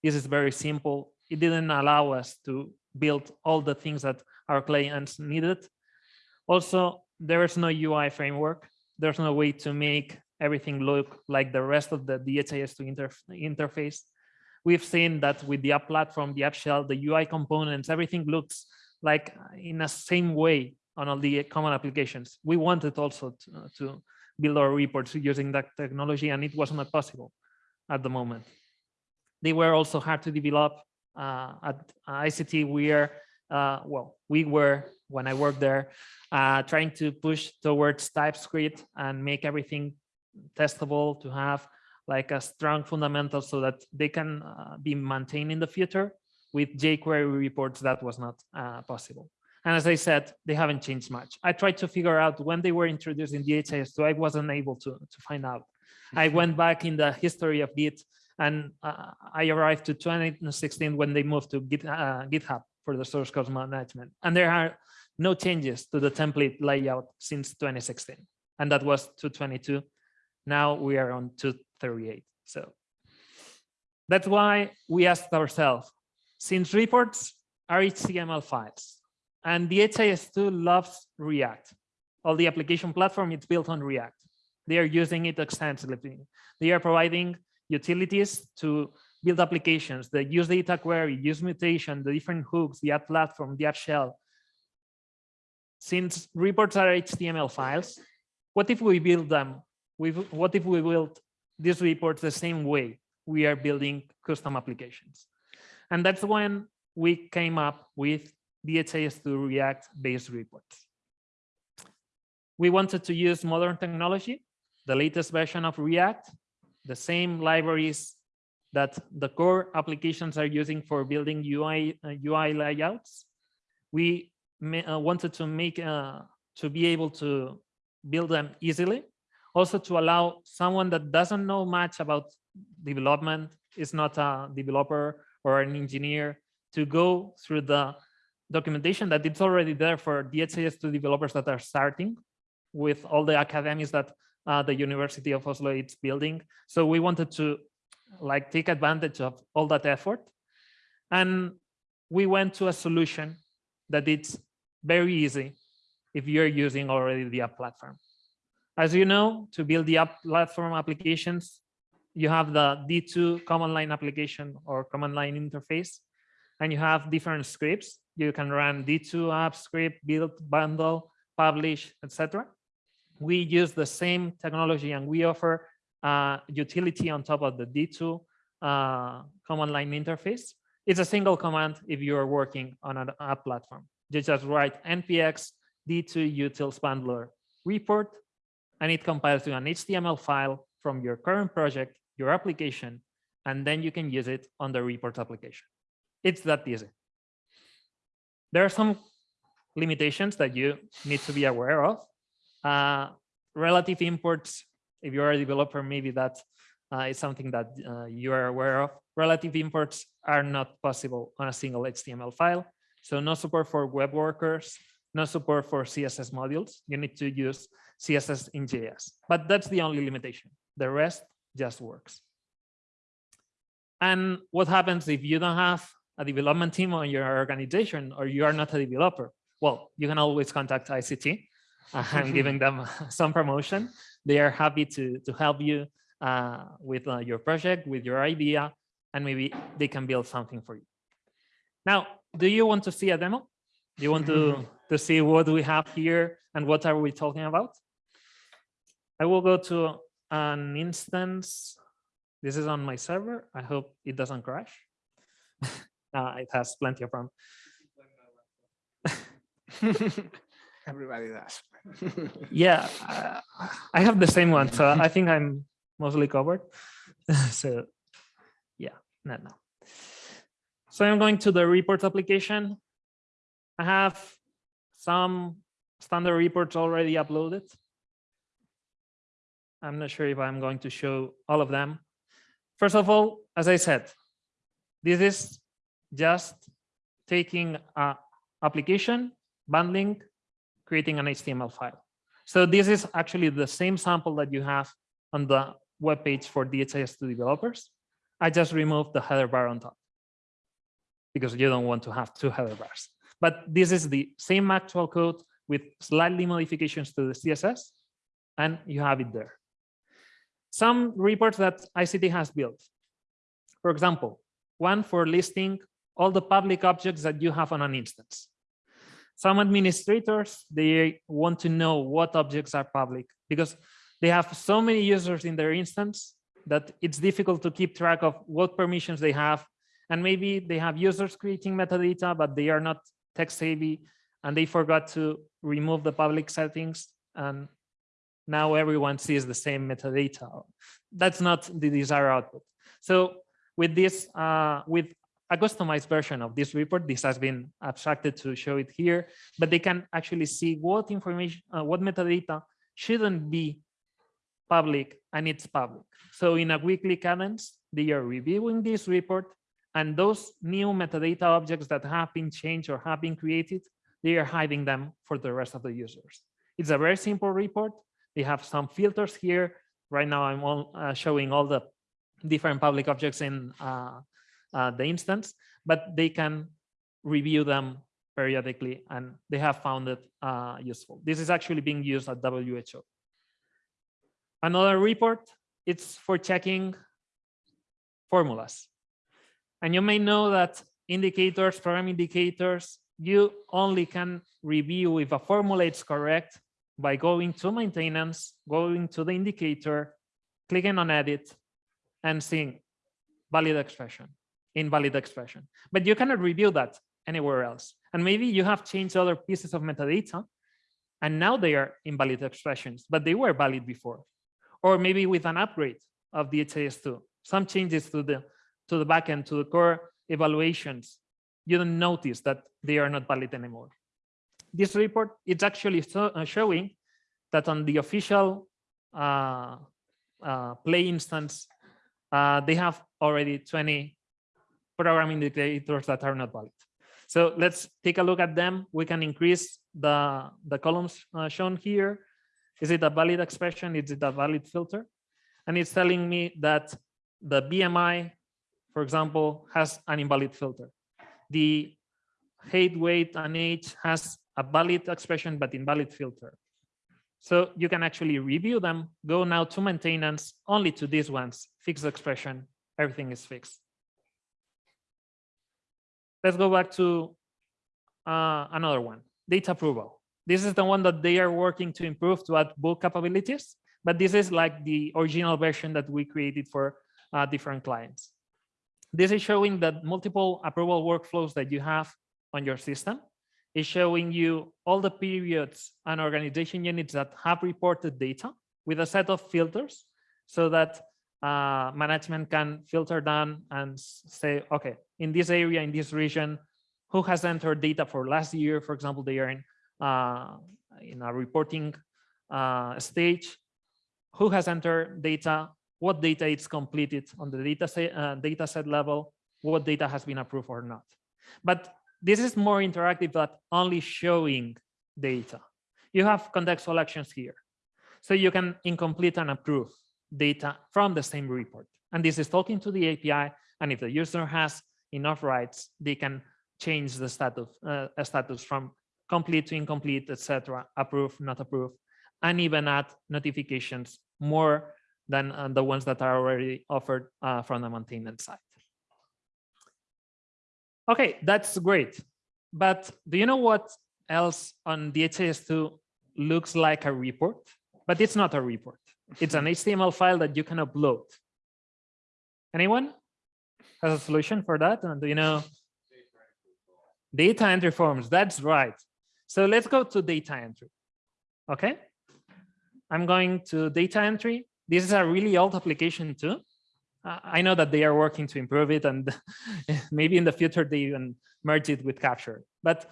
This is very simple. It didn't allow us to build all the things that our clients needed. Also, there is no UI framework. There's no way to make everything look like the rest of the DHIS2 interf interface. We've seen that with the app platform, the app shell, the UI components, everything looks like in a same way on all the common applications. We wanted also to, uh, to build our reports using that technology and it was not possible at the moment. They were also hard to develop uh, at EyeSeeTea. We are, uh, well, we were, when I worked there, uh, trying to push towards TypeScript and make everything testable to have like a strong fundamental so that they can uh, be maintained in the future with jQuery reports that was not uh, possible. And as I said, they haven't changed much. I tried to figure out when they were introduced in DHIS2, I wasn't able to, to find out. I went back in the history of Git and uh, I arrived to 2016 when they moved to Git, uh, GitHub for the source code management. And there are no changes to the template layout since 2016. And that was 222. Now we are on 238. So that's why we asked ourselves, since reports are HTML files and DHIS2 loves React, all the application platform it's built on React. They are using it extensively. They are providing utilities to build applications that use data query, use mutation, the different hooks, the app platform, the app shell. Since reports are HTML files, what if we build them? What if we build these reports the same way we are building custom applications? And that's when we came up with DHIS2 React-based reports. We wanted to use modern technology, the latest version of React, the same libraries that the core applications are using for building UI, uh, UI layouts. We uh, wanted to make, uh, to be able to build them easily. Also to allow someone that doesn't know much about development, is not a developer or an engineer to go through the documentation that it's already there for DHIS2 developers that are starting with all the academies that uh, the University of Oslo is building. So we wanted to like take advantage of all that effort. And we went to a solution that it's very easy if you're using already the app platform. As you know, to build the app platform applications, you have the D2 command line application or command line interface, and you have different scripts. You can run D2 app script, build, bundle, publish, etc. We use the same technology and we offer uh, utility on top of the D2 uh, command line interface. It's a single command if you are working on an app platform. You just write npx d2 utils bundler report, and it compiles to an HTML file from your current project, your application, and then you can use it on the report application. It's that easy. There are some limitations that you need to be aware of. Uh, relative imports, if you're a developer, maybe that uh, is something that uh, you are aware of. Relative imports are not possible on a single HTML file. So no support for web workers, no support for CSS modules. You need to use CSS in JS, but that's the only limitation. The rest just works. And what happens if you don't have a development team on your organization or you are not a developer? Well, you can always contact EyeSeeTea. I'm *laughs* giving them *laughs* some promotion. They are happy to, to help you uh, with uh, your project, with your idea, and maybe they can build something for you. Now, do you want to see a demo? Do you want to, *laughs* to see what we have here and what are we talking about? I will go to an instance. This is on my server. I hope it doesn't crash. uh, *laughs* it has plenty of RAM. *laughs* Everybody does. *laughs* Yeah, uh, I have the same one, so I think I'm mostly covered. so yeah, no, no. So I'm going to the report application. I have some standard reports already uploaded. I'm not sure if I'm going to show all of them. First of all, as I said, this is just taking a application, bundling, creating an HTML file. So this is actually the same sample that you have on the web page for DHIS2 developers. I just removed the header bar on top because you don't want to have two header bars. But this is the same actual code with slightly modifications to the CSS, and you have it there. Some reports that EyeSeeTea has built. For example, one for listing all the public objects that you have on an instance. Some administrators, they want to know what objects are public because they have so many users in their instance that it's difficult to keep track of what permissions they have. And maybe they have users creating metadata, but they are not tech savvy and they forgot to remove the public settings. And now everyone sees the same metadata. That's not the desired output. So with this, uh, with a customized version of this report. This has been abstracted to show it here, but they can actually see what information, uh, what metadata shouldn't be public and it's public. So in a weekly cadence, they are reviewing this report and those new metadata objects that have been changed or have been created, they are hiding them for the rest of the users. It's a very simple report. They have some filters here. Right now, I'm all, uh, showing all the different public objects in uh, uh, the instance, but they can review them periodically and they have found it uh, useful. This is actually being used at WHO. Another report, it's for checking formulas. And you may know that indicators, program indicators, you only can review if a formula is correct by going to maintenance, going to the indicator, clicking on edit, and seeing valid expression invalid expression. But you cannot review that anywhere else. And maybe you have changed other pieces of metadata and now they are invalid expressions, but they were valid before. Or maybe with an upgrade of DHIS2, some changes to the to the backend, to the core evaluations, you don't notice that they are not valid anymore. This report, it's actually uh, showing that on the official uh, uh, play instance, uh, they have already 20 programming indicators that are not valid. So let's take a look at them. We can increase the, the columns uh, shown here. Is it a valid expression? Is it a valid filter? And it's telling me that the BMI, for example, has an invalid filter. The height, weight, and age has a valid expression, but invalid filter. So you can actually review them, go now to maintenance, only to these ones, fix the expression, everything is fixed. Let's go back to uh, another one, data approval. This is the one that they are working to improve to add book capabilities, but this is like the original version that we created for uh, different clients. This is showing that multiple approval workflows that you have on your system. It's showing you all the periods and organization units that have reported data with a set of filters so that uh, management can filter down and say, okay, in this area, in this region, who has entered data for last year, for example, they are in, uh, in a reporting uh, stage, who has entered data, what data is completed on the data set, uh, data set level, what data has been approved or not. But this is more interactive than only showing data. You have contextual actions here. So you can incomplete and approve data from the same report. And this is talking to the API. And if the user has enough rights, they can change the status, uh, status from complete to incomplete, etc., approve, not approve, and even add notifications more than uh, the ones that are already offered uh, from the maintenance side. Okay, that's great. But do you know what else on DHIS2 looks like a report? But it's not a report. It's an *laughs* HTML file that you can upload. Anyone has a solution for that? And do you know? Data entry forms, that's right. So let's go to data entry. Okay. I'm going to data entry. This is a really old application too. I know that they are working to improve it and *laughs* maybe in the future they even merge it with capture. But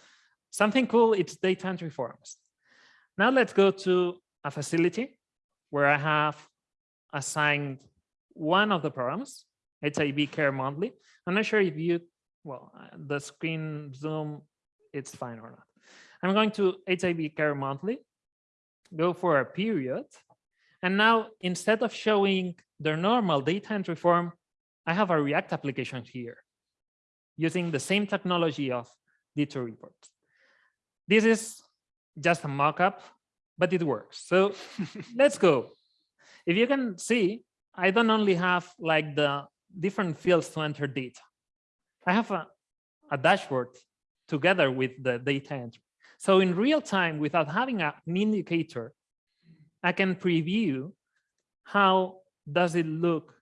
something cool, it's data entry forms. Now let's go to a facility where I have assigned one of the programs, HIV Care Monthly. I'm not sure if you, well, uh, the screen zoom, it's fine or not. I'm going to HIV Care Monthly, go for a period. And now instead of showing their normal data entry form, I have a React application here using the same technology of D2 reports. This is just a mock-up, but it works. So *laughs* let's go. If you can see, I don't only have like the different fields to enter data. I have a, a dashboard together with the data entry. So in real time, without having a, an indicator, I can preview how does it look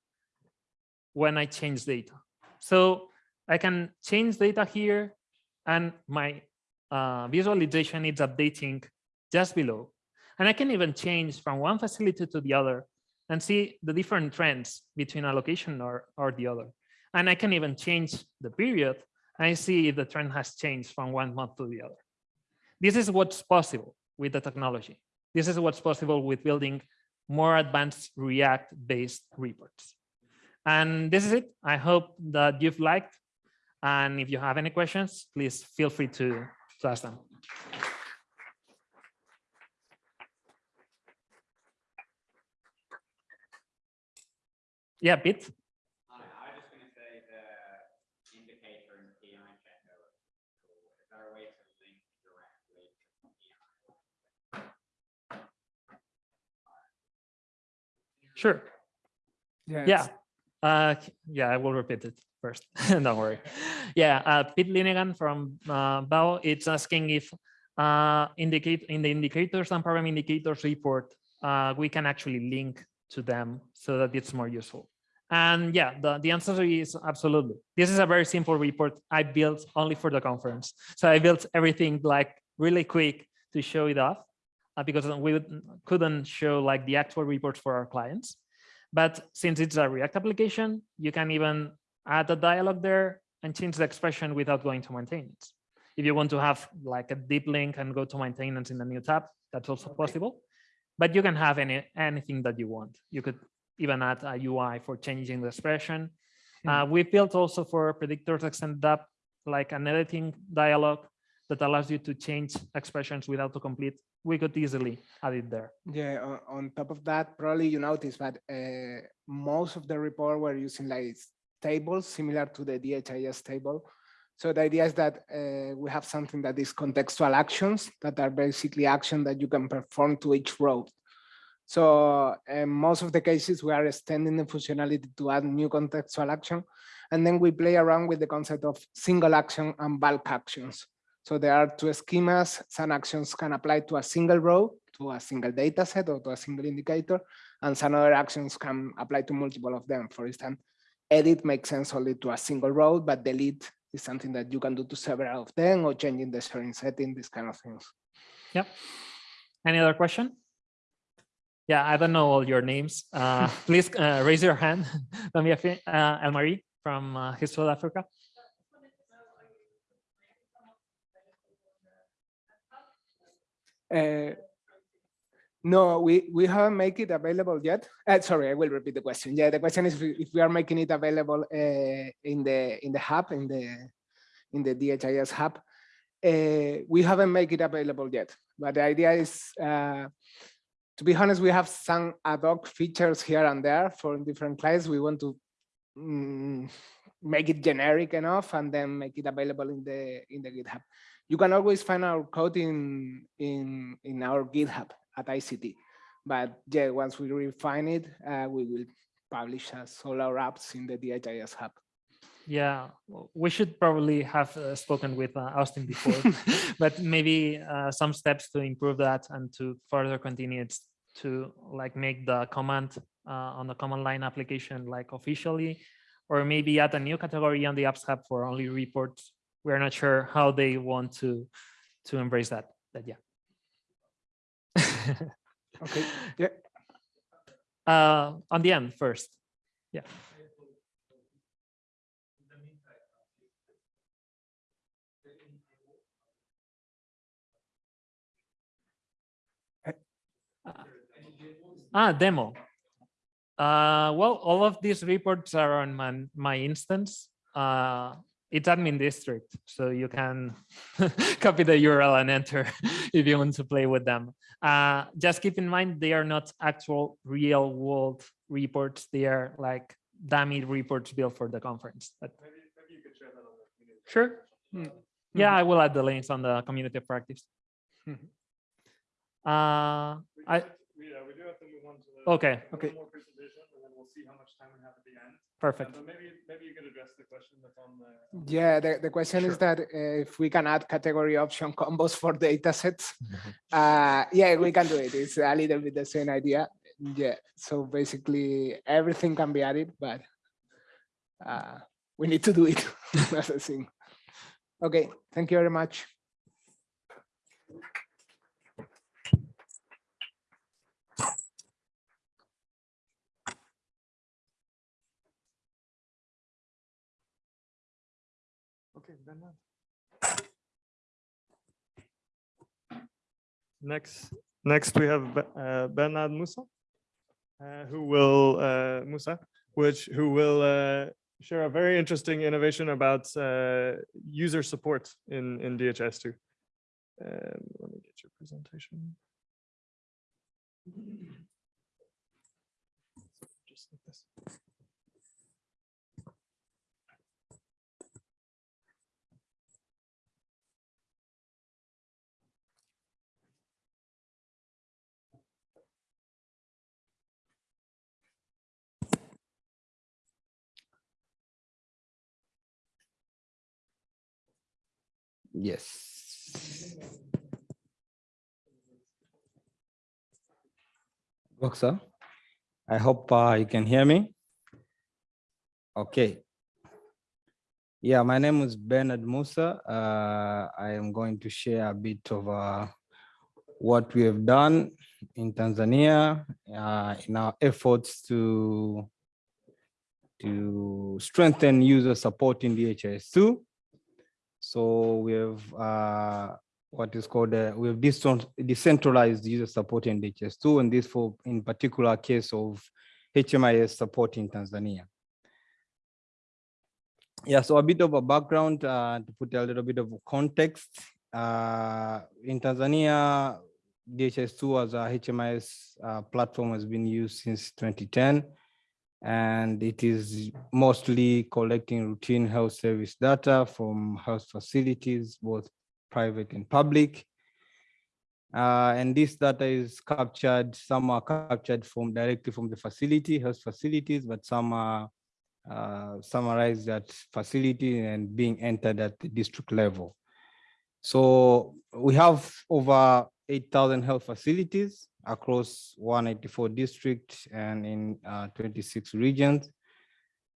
when I change data. So I can change data here and my uh, visualization is updating just below. And I can even change from one facility to the other and see the different trends between a location or, or the other. And I can even change the period. I see if the trend has changed from one month to the other. This is what's possible with the technology. This is what's possible with building more advanced React-based reports. And this is it. I hope that you've liked. And if you have any questions, please feel free to, to ask them. Yeah, Pete. I I was just gonna say the indicator and PI checker. Is there a way to link directly to PI? Sure. Yeah. Yeah. Uh, yeah, I will repeat it first. *laughs* Don't worry. Yeah, uh, Pete Linegan from uh, BAO, it's asking if uh, indicate in the indicators and program indicators report, uh, we can actually link to them so that it's more useful. And yeah, the, the answer is absolutely. This is a very simple report I built only for the conference. So I built everything like really quick to show it off because we couldn't show like the actual reports for our clients. But since it's a React application, you can even add a dialog there and change the expression without going to maintenance. If you want to have like a deep link and go to maintenance in the new tab, that's also possible. But you can have any anything that you want. You could even add a UI for changing the expression. Uh, we built also for predictors extended up like an editing dialog that allows you to change expressions without to complete. We could easily add it there. Yeah, on, on top of that, probably you noticed that uh, most of the report were using like tables similar to the DHIS table. So the idea is that uh, we have something that is contextual actions that are basically action that you can perform to each row. So in most of the cases, we are extending the functionality to add new contextual action. And then we play around with the concept of single action and bulk actions. So there are two schemas. Some actions can apply to a single row, to a single data set or to a single indicator, and some other actions can apply to multiple of them. For instance, edit makes sense only to a single row, but delete is something that you can do to several of them or changing the sharing setting, these kind of things. Yeah. Any other question? Yeah, I don't know all your names. Uh, *laughs* please uh, raise your hand. *laughs* Let me, uh, Elmarie from uh, HISP South Africa. Uh, no, we, we haven't made it available yet. Uh, sorry, I will repeat the question. Yeah, the question is if we- if we are making it available uh, in the in the hub in the in the DHIS hub. Uh, we haven't made it available yet, but the idea is, uh, to be honest, we have some ad hoc features here and there for different clients. We want to mm, make it generic enough and then make it available in the in the GitHub. You can always find our code in in in our GitHub at EyeSeeTea. But yeah, once we refine it, uh, we will publish as all our apps in the DHIS hub. Yeah, we should probably have uh, spoken with uh, Austin before, *laughs* but maybe uh, some steps to improve that and to further continue it to like make the command uh, on the command line application like officially, or maybe add a new category on the apps hub for only reports. We're not sure how they want to to embrace that, that yeah. *laughs* Okay, yeah. Uh, on the end first, yeah. Ah, demo. Uh, well, all of these reports are on my, my instance. Uh, it's admin district, so you can *laughs* copy the URL and enter *laughs* if you want to play with them. Uh, just keep in mind, they are not actual real world reports. They are like dummy reports built for the conference. But sure. Yeah, I will add the links on the community of practice. Mhm. Uh, I, Yeah, we do have to move on to the. okay, Okay. More presentation, and then we'll see how much time we have at the end. Perfect. But maybe, maybe you could address the question that's on the. Yeah, the, the question is that uh, if we can add category option combos for data sets. Uh, yeah, we can do it. It's a little bit the same idea. Yeah, so basically everything can be added, but uh, we need to do it. *laughs* That's the thing. Okay, thank you very much. Next, next we have uh, Bernard Musa, uh, who will, uh, Musa, which, who will uh, share a very interesting innovation about uh, user support in, in DHIS2. Um, Let me get your presentation. Just like this. Yes. Boxer, I hope uh, you can hear me. Okay. Yeah, my name is Bernard Musa. Uh, I am going to share a bit of uh, what we have done in Tanzania uh, in our efforts to to strengthen user support in DHIS2. So we have uh, what is called, uh, we have decentralized user support in DHIS2, and this for, in particular case of HMIS support in Tanzania. Yeah, so a bit of a background uh, to put a little bit of context. Uh, in Tanzania, DHIS2 as a HMIS uh, platform has been used since 2010 and it is mostly collecting routine health service data from health facilities, both private and public. Uh, and this data is captured, some are captured from directly from the facility, health facilities, but some are uh, summarized at facility and being entered at the district level. So we have over 8,000 health facilities across 184 districts and in uh, 26 regions.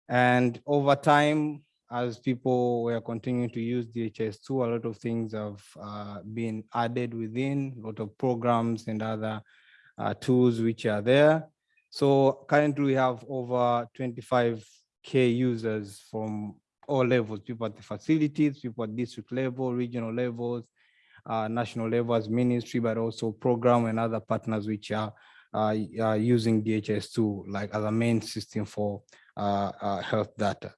And over time, as people were continuing to use DHIS2, a lot of things have uh, been added within, a lot of programs and other uh, tools which are there. So currently we have over 25K users from all levels, people at the facilities, people at district level, regional levels, national level as ministry, but also program and other partners which are uh, uh, using DHIS2 like as a main system for uh, uh, health data.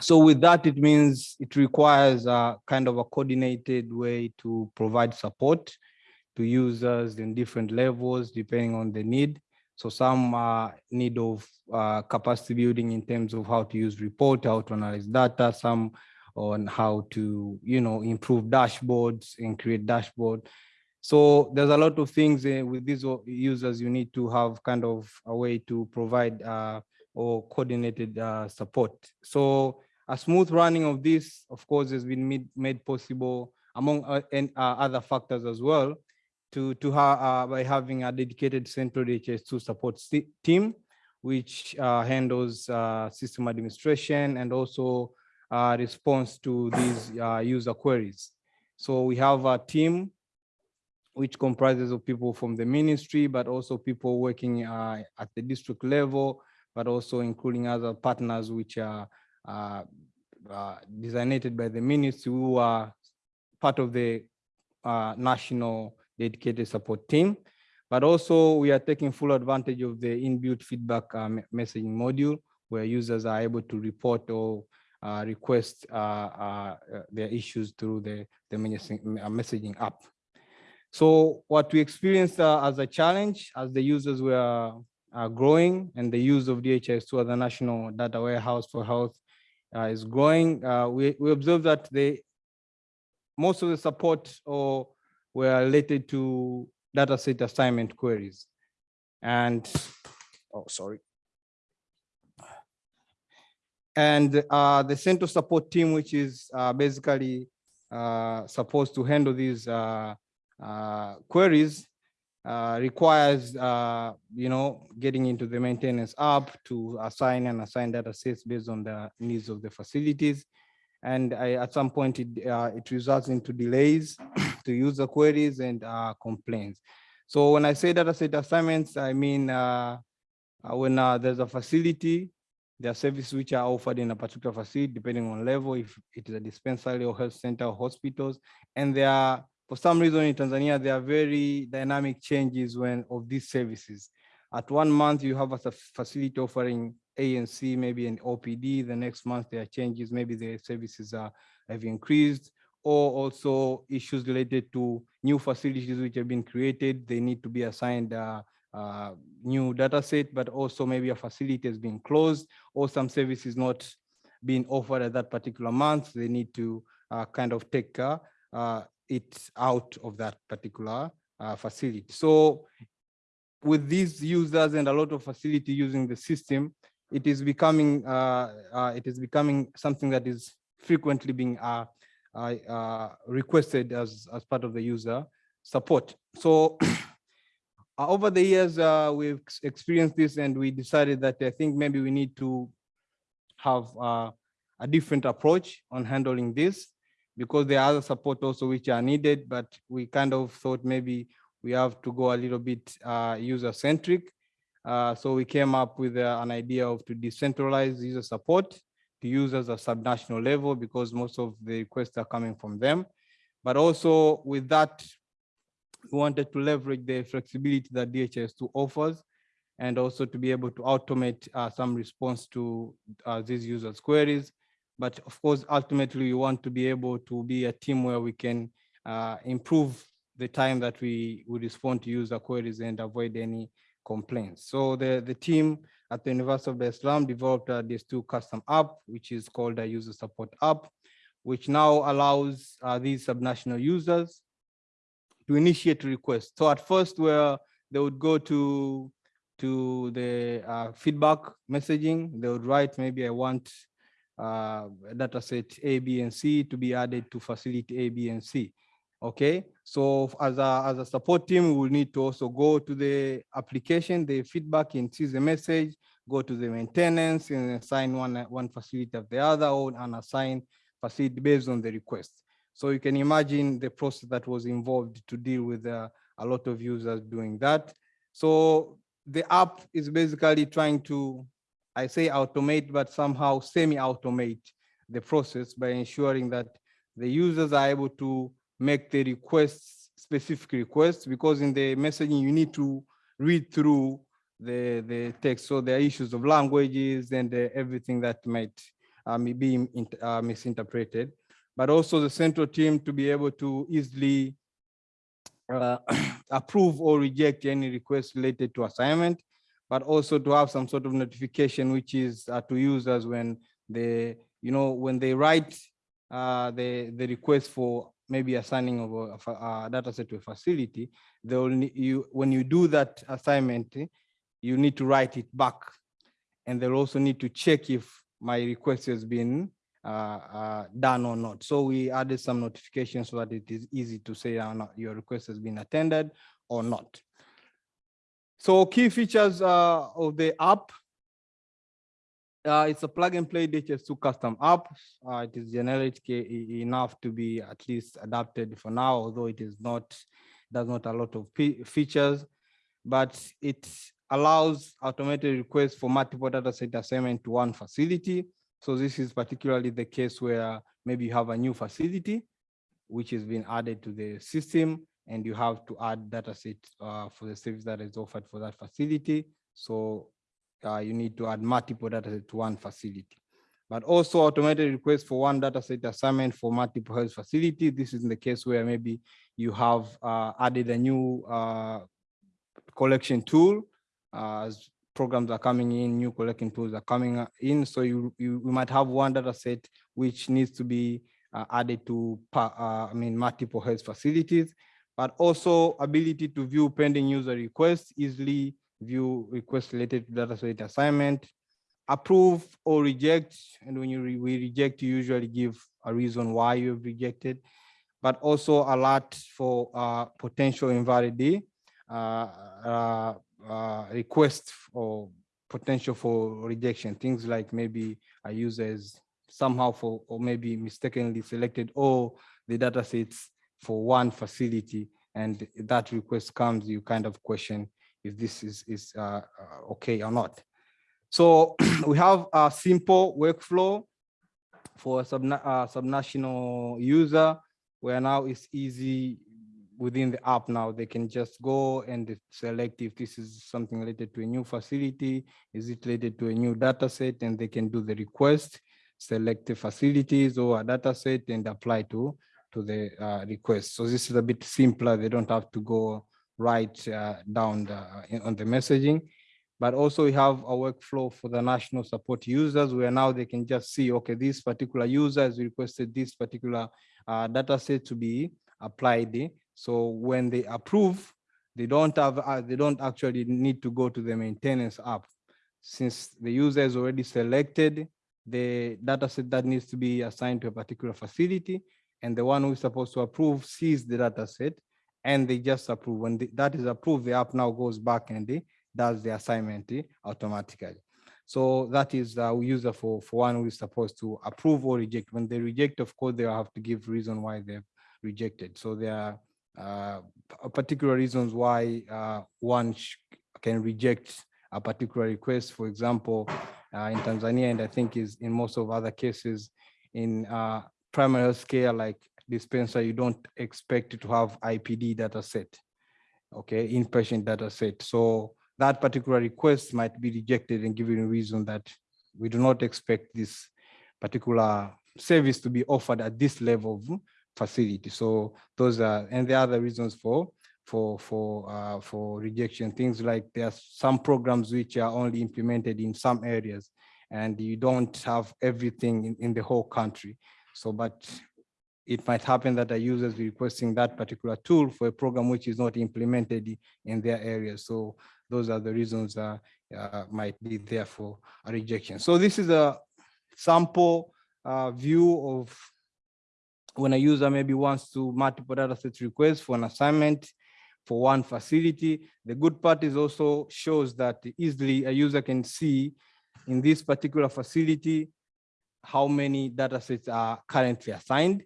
So with that, it means it requires a kind of a coordinated way to provide support to users in different levels, depending on the need. So some uh, need of uh, capacity building in terms of how to use report, how to analyze data, some on how to, you know, improve dashboards and create dashboard. So there's a lot of things uh, with these users, you need to have kind of a way to provide uh, or coordinated uh, support. So a smooth running of this, of course, has been made, made possible among uh, and, uh, other factors as well to, to ha uh, by having a dedicated central DHIS2 support team, which handles system administration and also response to these uh, user queries. So we have a team which comprises of people from the ministry, but also people working uh, at the district level, but also including other partners which are uh, uh, designated by the ministry who are part of the uh, national dedicated support team. But also we are taking full advantage of the inbuilt feedback uh, messaging module where users are able to report or uh, request uh, uh, uh, their issues through the, the messaging uh, messaging app. So what we experienced uh, as a challenge as the users were uh, growing and the use of DHIS2 as a national data warehouse for health uh, is growing, uh, we, we observed that the most of the support or were related to data set assignment queries. And, oh, sorry. And uh, the central support team, which is uh, basically uh, supposed to handle these uh, uh, queries, uh, requires, you know, getting into the maintenance app to assign and assign data sets based on the needs of the facilities. And I, at some point, it, it results into delays *clears throat* to user queries and complaints. So when I say data set assignments, I mean when there's a facility, there are services which are offered in a particular facility, depending on level, if it is a dispensary or health center or hospitals. And there are, for some reason in Tanzania, there are very dynamic changes when of these services. At one month, you have a facility offering A and C, maybe an OPD. The next month, there are changes. Maybe the services are have increased, or also issues related to new facilities which have been created. They need to be assigned uh, uh, new data set, but also maybe a facility has been closed or some services not being offered at that particular month. They need to uh, kind of take uh, uh, it out of that particular uh, facility. So with these users and a lot of facility using the system, it is becoming uh, it is becoming something that is frequently being requested as as part of the user support. So *clears throat* over the years, uh, we've experienced this, and we decided that I think maybe we need to have uh, a different approach on handling this because there are other support also which are needed, but we kind of thought maybe we have to go a little bit uh, user-centric. Uh, so we came up with uh, an idea of to decentralize user support to users at subnational level because most of the requests are coming from them. But also with that, we wanted to leverage the flexibility that DHIS2 offers and also to be able to automate uh, some response to uh, these users' queries. But of course, ultimately, we want to be able to be a team where we can uh, improve the time that we, we respond to user queries and avoid any complaints. So the, the team at the University of Salaam developed uh, this two custom app, which is called a user support app, which now allows uh, these subnational users to initiate requests. So at first, where they would go to to the uh, feedback messaging, they would write maybe I want uh, data set A, B, and C to be added to facility A, B, and C. Okay, so as a, as a support team, we will need to also go to the application, the feedback and see the message, go to the maintenance and assign one, one facility of the other or assign facility based on the request. So you can imagine the process that was involved to deal with uh, a lot of users doing that. So the app is basically trying to, I say automate, but somehow semi-automate the process by ensuring that the users are able to make the requests, specific requests, because in the messaging, you need to read through the, the text. So there are issues of languages and uh, everything that might may be in- uh, misinterpreted. But also the central team to be able to easily uh, *clears throat* approve or reject any request related to assignment, but also to have some sort of notification, which is uh, to users when they, you know, when they write uh, the, the request for maybe assigning of a, of a, data set to a facility, they will, you, when you do that assignment, you need to write it back. And they'll also need to check if my request has been done or not. So we added some notifications so that it is easy to say uh, no, your request has been attended or not. So key features uh, of the app. Uh, it's a plug and play DHIS2 custom app. Uh, it is generic enough to be at least adapted for now, although it is not, does not a lot of features, but it allows automated requests for multiple data set assignment to one facility. So this is particularly the case where maybe you have a new facility which has been added to the system and you have to add data set uh, for the service that is offered for that facility. So uh, you need to add multiple data set to one facility. But also automated request for one data set assignment for multiple health facility. This is in the case where maybe you have uh, added a new uh, collection tool uh, as programs are coming in, new collecting tools are coming uh, in. So you, you, might have one data set which needs to be uh, added to, uh, I mean, multiple health facilities, but also ability to view pending user requests, easily view requests related to data set assignment, approve or reject. And when you re- we reject, you usually give a reason why you have rejected, but also alert for uh, potential invalidity. Uh, uh, uh, request or potential for rejection, things like maybe a user is somehow for, or maybe mistakenly selected all the data sets for one facility and that request comes, you kind of question if this is, is uh, okay or not. So *clears throat* we have a simple workflow for a uh, subnational user where now it's easy within the app now, they can just go and select if this is something related to a new facility, is it related to a new data set, and they can do the request, select the facilities or a data set and apply to, to the uh, request. So this is a bit simpler. They don't have to go right uh, down the, in- on the messaging. But also we have a workflow for the national support users where now they can just see, okay, this particular user has requested this particular uh, data set to be applied. So when they approve, they don't have, uh, they don't actually need to go to the maintenance app. Since the user is already selected, the data set that needs to be assigned to a particular facility, and the one who is supposed to approve sees the data set, and they just approve. When the- that is approved, the app now goes back and eh, does the assignment eh, automatically. So that is a user for, for one who is supposed to approve or reject. When they reject, of course, they have to give reason why they've rejected. So there are uh, particular reasons why uh, one can reject a particular request. For example, uh, in Tanzania, and I think is in most of other cases in uh, primary health care, like dispenser, you don't expect to have IPD data set, okay, inpatient data set. So that particular request might be rejected and given a reason that we do not expect this particular service to be offered at this level of facility. So those are, and the other reasons for for for uh, for rejection. Things like there are some programs which are only implemented in some areas, and you don't have everything in, in the whole country. So, but it might happen that a user is requesting that particular tool for a program which is not implemented in their area. So those are the reasons that uh, might be there for a rejection. So this is a sample uh, view of when a user maybe wants to multiple data sets requests for an assignment for one facility. The good part is also shows that easily a user can see in this particular facility, how many data sets are currently assigned.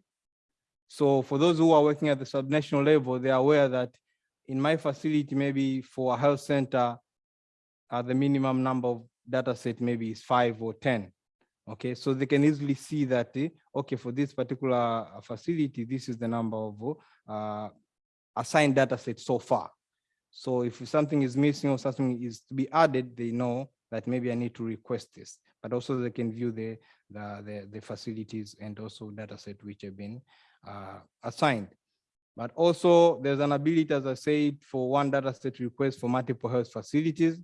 So for those who are working at the subnational level, they are aware that in my facility, maybe for a health center, uh, the minimum number of data set maybe is five or 10. Okay, so they can easily see that, eh, okay, for this particular uh, facility, this is the number of uh, assigned data sets so far. So if something is missing or something is to be added, they know that maybe I need to request this, but also they can view the, the, the, the facilities and also data set which have been uh, assigned. But also there's an ability, as I said, for one data set request for multiple health facilities.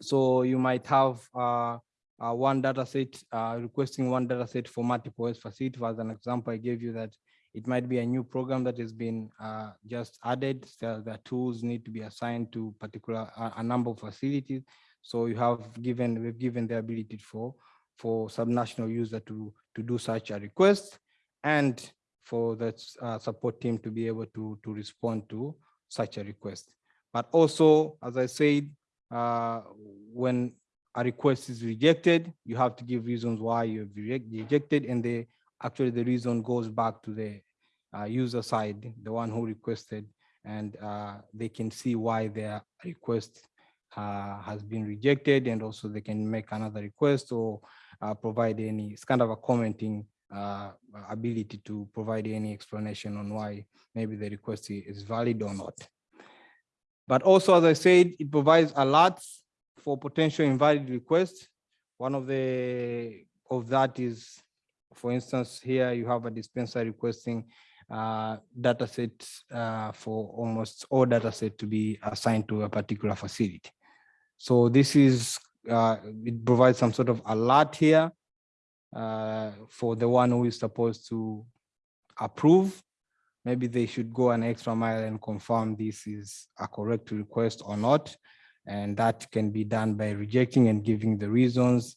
So you might have uh, uh, one data set, uh, requesting one data set for multiple facilities. As an example, I gave you that it might be a new program that has been uh, just added. So the tools need to be assigned to particular a, a number of facilities. So you have given, we've given the ability for, for subnational user to, to do such a request and for the uh, support team to be able to, to respond to such a request. But also, as I said, uh, when a request is rejected, you have to give reasons why you have rejected, and the actually the reason goes back to the uh, user side, the one who requested, and uh, they can see why their request uh, has been rejected, and also they can make another request or uh, provide any, it's kind of a commenting uh, ability to provide any explanation on why maybe the request is valid or not. But also, as I said, it provides alerts for potential invalid requests. One of the of that is, for instance, here you have a dispenser requesting uh, data set uh, for almost all data set to be assigned to a particular facility. So this is, uh, it provides some sort of alert here uh, for the one who is supposed to approve. Maybe they should go an extra mile and confirm this is a correct request or not. And that can be done by rejecting and giving the reasons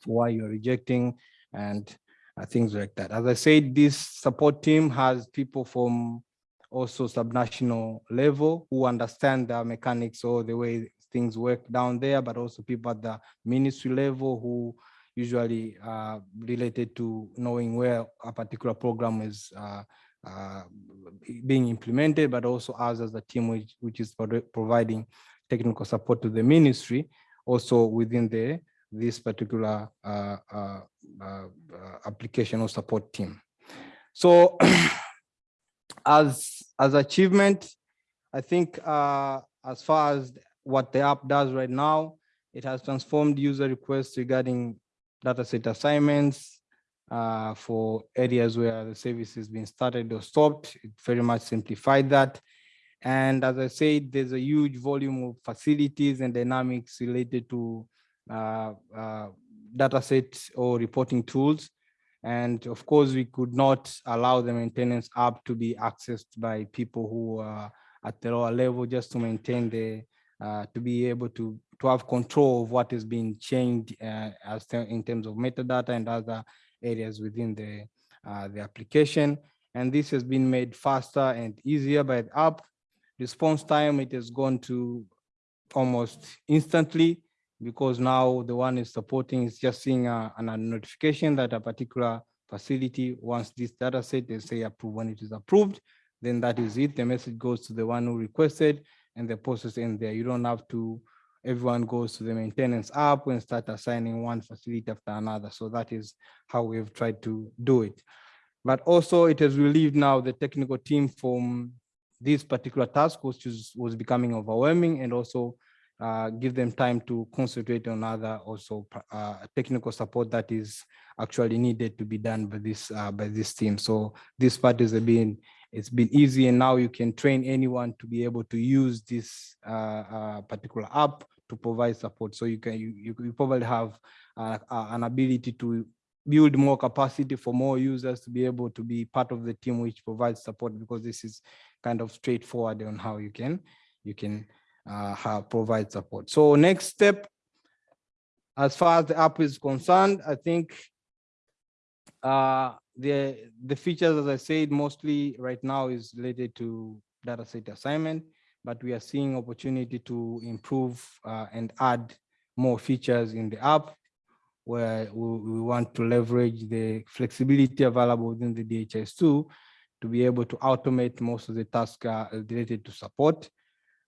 for why you're rejecting and uh, things like that. As I said, this support team has people from also subnational level who understand the mechanics or the way things work down there, but also people at the ministry level who usually uh, related to knowing where a particular program is uh, uh, being implemented, but also us as a team which, which is providing technical support to the ministry, also within the this particular uh, uh, uh, application or support team. So *clears throat* as, as achievement, I think as far as what the app does right now, it has transformed user requests regarding dataset assignments uh, for areas where the service has been started or stopped. It very much simplified that. And as I said, there's a huge volume of facilities and dynamics related to uh, uh, data sets or reporting tools. And of course, we could not allow the maintenance app to be accessed by people who are at the lower level just to maintain the, uh, to be able to, to have control of what is being changed uh, as in terms of metadata and other areas within the, uh, the application. And this has been made faster and easier by the app response time, it has gone to almost instantly because now the one is supporting is just seeing a, a notification that a particular facility wants this data set, they say approve when it is approved, then that is it. The message goes to the one who requested and the process ends there. You don't have to, everyone goes to the maintenance app and start assigning one facility after another. So that is how we've tried to do it. But also it has relieved now the technical team from this particular task was, was becoming overwhelming and also uh, give them time to concentrate on other also uh, technical support that is actually needed to be done by this uh, by this team. So this part has been it's been easy and now you can train anyone to be able to use this uh, uh, particular app to provide support. So you can you, you probably have uh, an ability to build more capacity for more users to be able to be part of the team which provides support because this is kind of straightforward on how you can you can uh, have, provide support. So next step, as far as the app is concerned, I think uh, the the features, as I said, mostly right now is related to data set assignment, but we are seeing opportunity to improve uh, and add more features in the app where we, we want to leverage the flexibility available within the DHIS2 to be able to automate most of the tasks uh, related to support.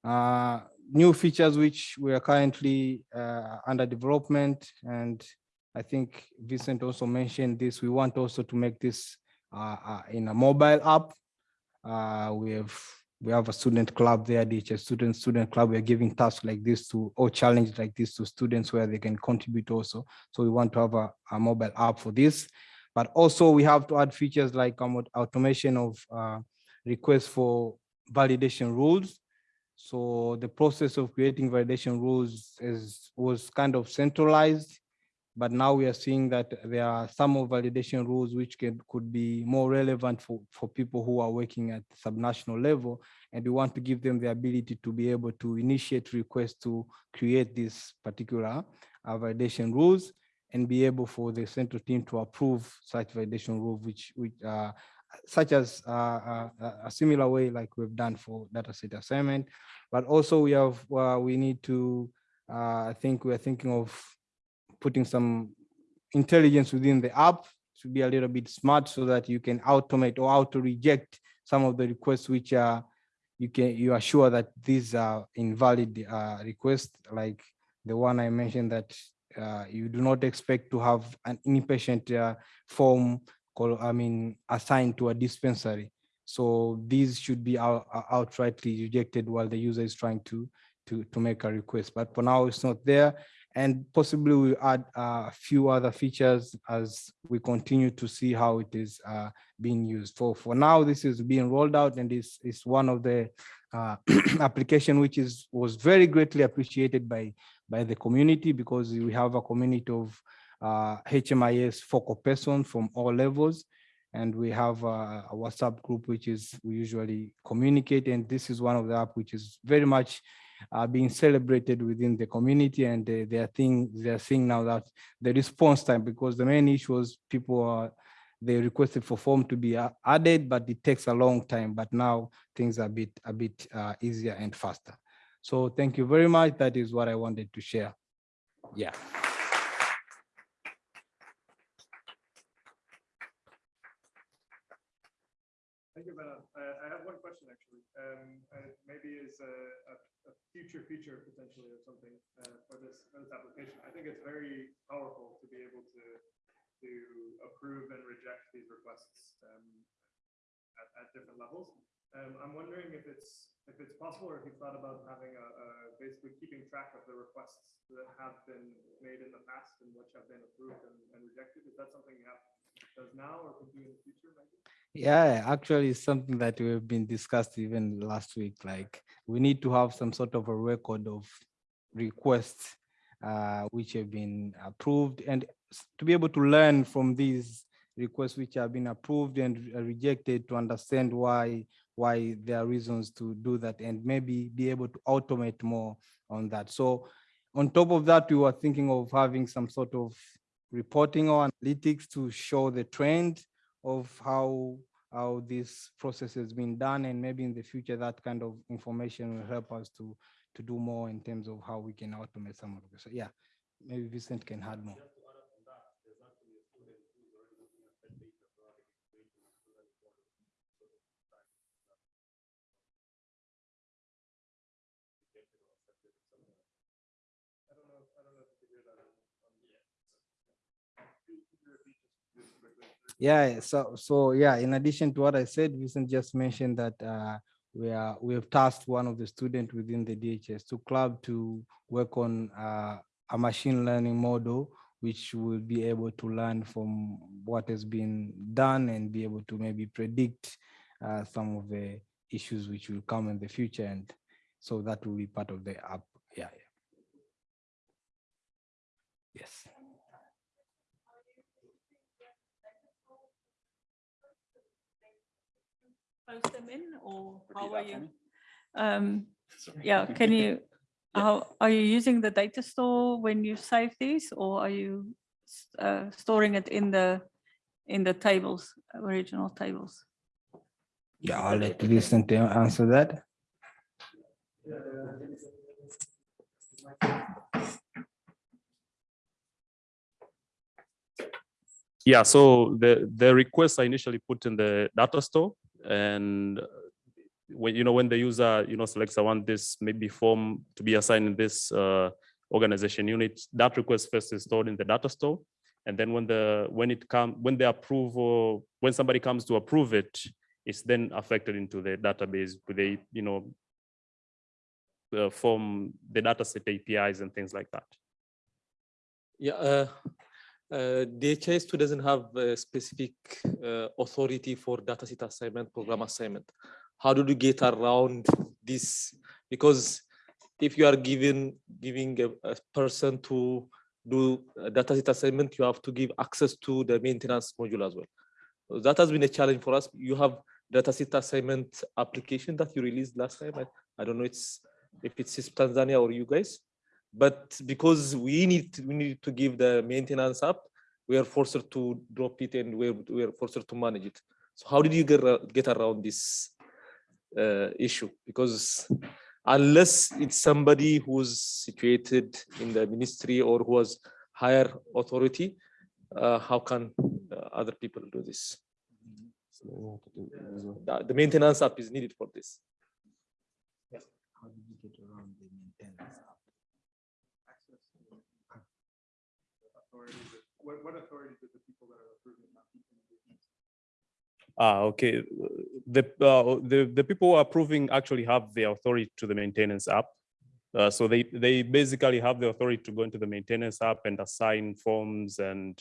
Uh, new features which we are currently uh, under development and I think Vincent also mentioned this. We want also to make this uh, uh, in a mobile app. Uh, we have we have a student club there, DHIS student student club. We're giving tasks like this to or challenge like this to students where they can contribute also. So we want to have a, a mobile app for this. But also we have to add features like um, automation of uh, requests for validation rules. So the process of creating validation rules is was kind of centralized but now we are seeing that there are some validation rules which can, could be more relevant for, for people who are working at subnational level. And we want to give them the ability to be able to initiate requests to create this particular uh, validation rules and be able for the central team to approve such validation rule, which, which uh, such as uh, uh, a similar way like we've done for data set assignment. But also we have, uh, we need to, uh, I think we're thinking of putting some intelligence within the app to be a little bit smart so that you can automate or auto reject some of the requests which are you can you are sure that these are invalid uh, requests like the one I mentioned that uh, you do not expect to have an inpatient uh, form I mean assigned to a dispensary. So these should be out, outrightly rejected while the user is trying to to to make a request. But for now, it's not there and possibly we'll add uh, a few other features as we continue to see how it is uh, being used. For, for now, this is being rolled out and is, is one of the uh, *clears throat* application which is was very greatly appreciated by, by the community because we have a community of uh, HMIS focal person from all levels. And we have uh, a, a WhatsApp group, which is we usually communicate. And this is one of the app which is very much are being celebrated within the community and they, they are think they are seeing now that the response time because the main issue was people are they requested for form to be added but it takes a long time but now things are a bit a bit uh, easier and faster so thank you very much that is what i wanted to share yeah Thank you, Bernard. Uh, I have one question actually. Um, uh, maybe is a, a, a, future feature potentially or something uh, for this for this application. I think it's very powerful to be able to to approve and reject these requests um, at, at different levels. Um, I'm wondering if it's if it's possible or if you've thought about having a, a basically keeping track of the requests that have been made in the past and which have been approved and, and rejected. Is that something you have does now or could do in the future maybe? Yeah, actually it's something that we've been discussed even last week. Like we need to have some sort of a record of requests uh, which have been approved and to be able to learn from these requests which have been approved and rejected to understand why why there are reasons to do that and maybe be able to automate more on that. So on top of that, we were thinking of having some sort of reporting or analytics to show the trend of how how this process has been done and maybe in the future that kind of information will help us to to do more in terms of how we can automate some of this. So yeah, maybe Vincent can add more. Yeah, so so yeah, in addition to what I said, Vincent just mentioned that uh, we are we have tasked one of the students within the DHIS2 club to work on uh, a machine learning model which will be able to learn from what has been done and be able to maybe predict uh, some of the issues which will come in the future. And so that will be part of the app yeah, yeah. Yes post them in or how are you? Um, yeah, *laughs* can you, how, are you using the data store when you save these or are you uh, storing it in the, in the tables, original tables? Yeah, I'll let Vincent answer that. Yeah, so the, the requests are initially put in the data store and when, you know, when the user, you know, selects, I want this maybe form to be assigned in this uh, organization unit, that request first is stored in the data store. And then when the, when it come, when the approval, when somebody comes to approve it, it's then affected into the database with a, you know, uh, from the data set APIs and things like that. Yeah, uh, uh, DHIS2 doesn't have a specific uh, authority for data set assignment, program assignment. How do you get around this? Because if you are given giving a, a person to do data set assignment, you have to give access to the maintenance module as well. So that has been a challenge for us. You have data set assignment application that you released last time. I, I don't know it's if it's Tanzania or you guys but because we need to, we need to give the maintenance up we are forced to drop it and we're, we are forced to manage it. So how did you get get around this uh, issue? Because unless it's somebody who's situated in the ministry or who has higher authority uh, how can uh, other people do this? The, the maintenance app is needed for this What authority did the people that are approving Ah, okay. The, uh, the, the people approving actually have the authority to the maintenance app. Uh, so they, they basically have the authority to go into the maintenance app and assign forms and,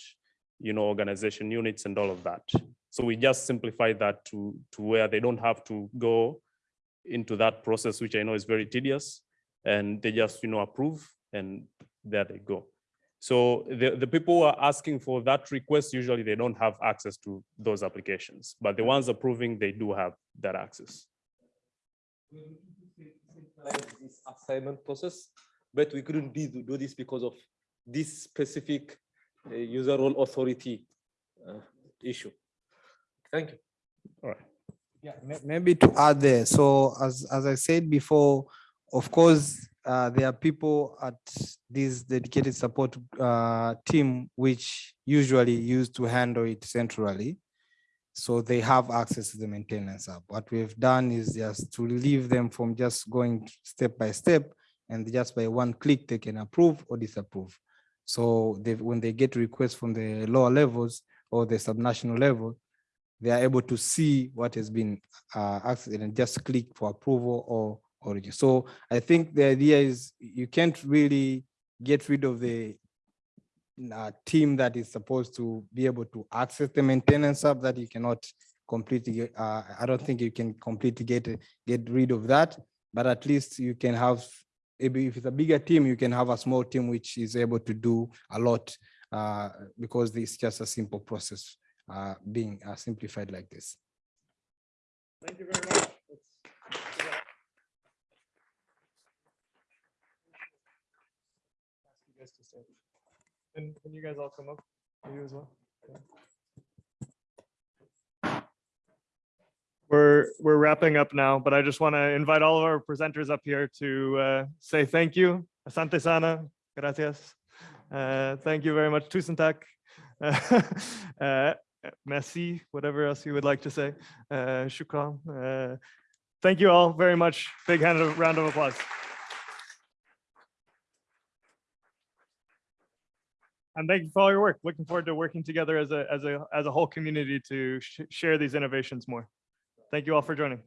you know, organization units and all of that. So we just simplify that to, to where they don't have to go into that process, which I know is very tedious. And they just, you know, approve and there they go. So the, the people who are asking for that request, usually they don't have access to those applications, but the ones approving, they do have that access. this assignment process, but we couldn't be do this because of this specific uh, user role authority uh, issue. Thank you. All right. Yeah, maybe to add there, so as, as I said before, of course, uh, there are people at this dedicated support uh, team which usually used to handle it centrally. So they have access to the maintenance app. What we've done is just to relieve them from just going step by step and just by one click, they can approve or disapprove. So they, when they get requests from the lower levels or the subnational level, they are able to see what has been uh, accessed and just click for approval or or reject. So I think the idea is you can't really get rid of the uh, team that is supposed to be able to access the maintenance app that you cannot completely, uh, I don't think you can completely get, get rid of that, but at least you can have, if it's a bigger team, you can have a small team which is able to do a lot uh, because it's just a simple process uh, being uh, simplified like this. Thank you very much. Ask you guys to stay. And can you guys all come up? You as well? We're, we're wrapping up now, but I just want to invite all of our presenters up here to uh, say thank you. Asante sana, gracias. Uh, Thank you very much, tusen tak. *laughs* Uh, Merci, whatever else you would like to say. Uh, Shukran. Uh, Thank you all very much. Big hand of, round of applause. And thank you for all your work. Looking forward to working together as a, as a, as a whole community to sh- share these innovations more. Thank you all for joining.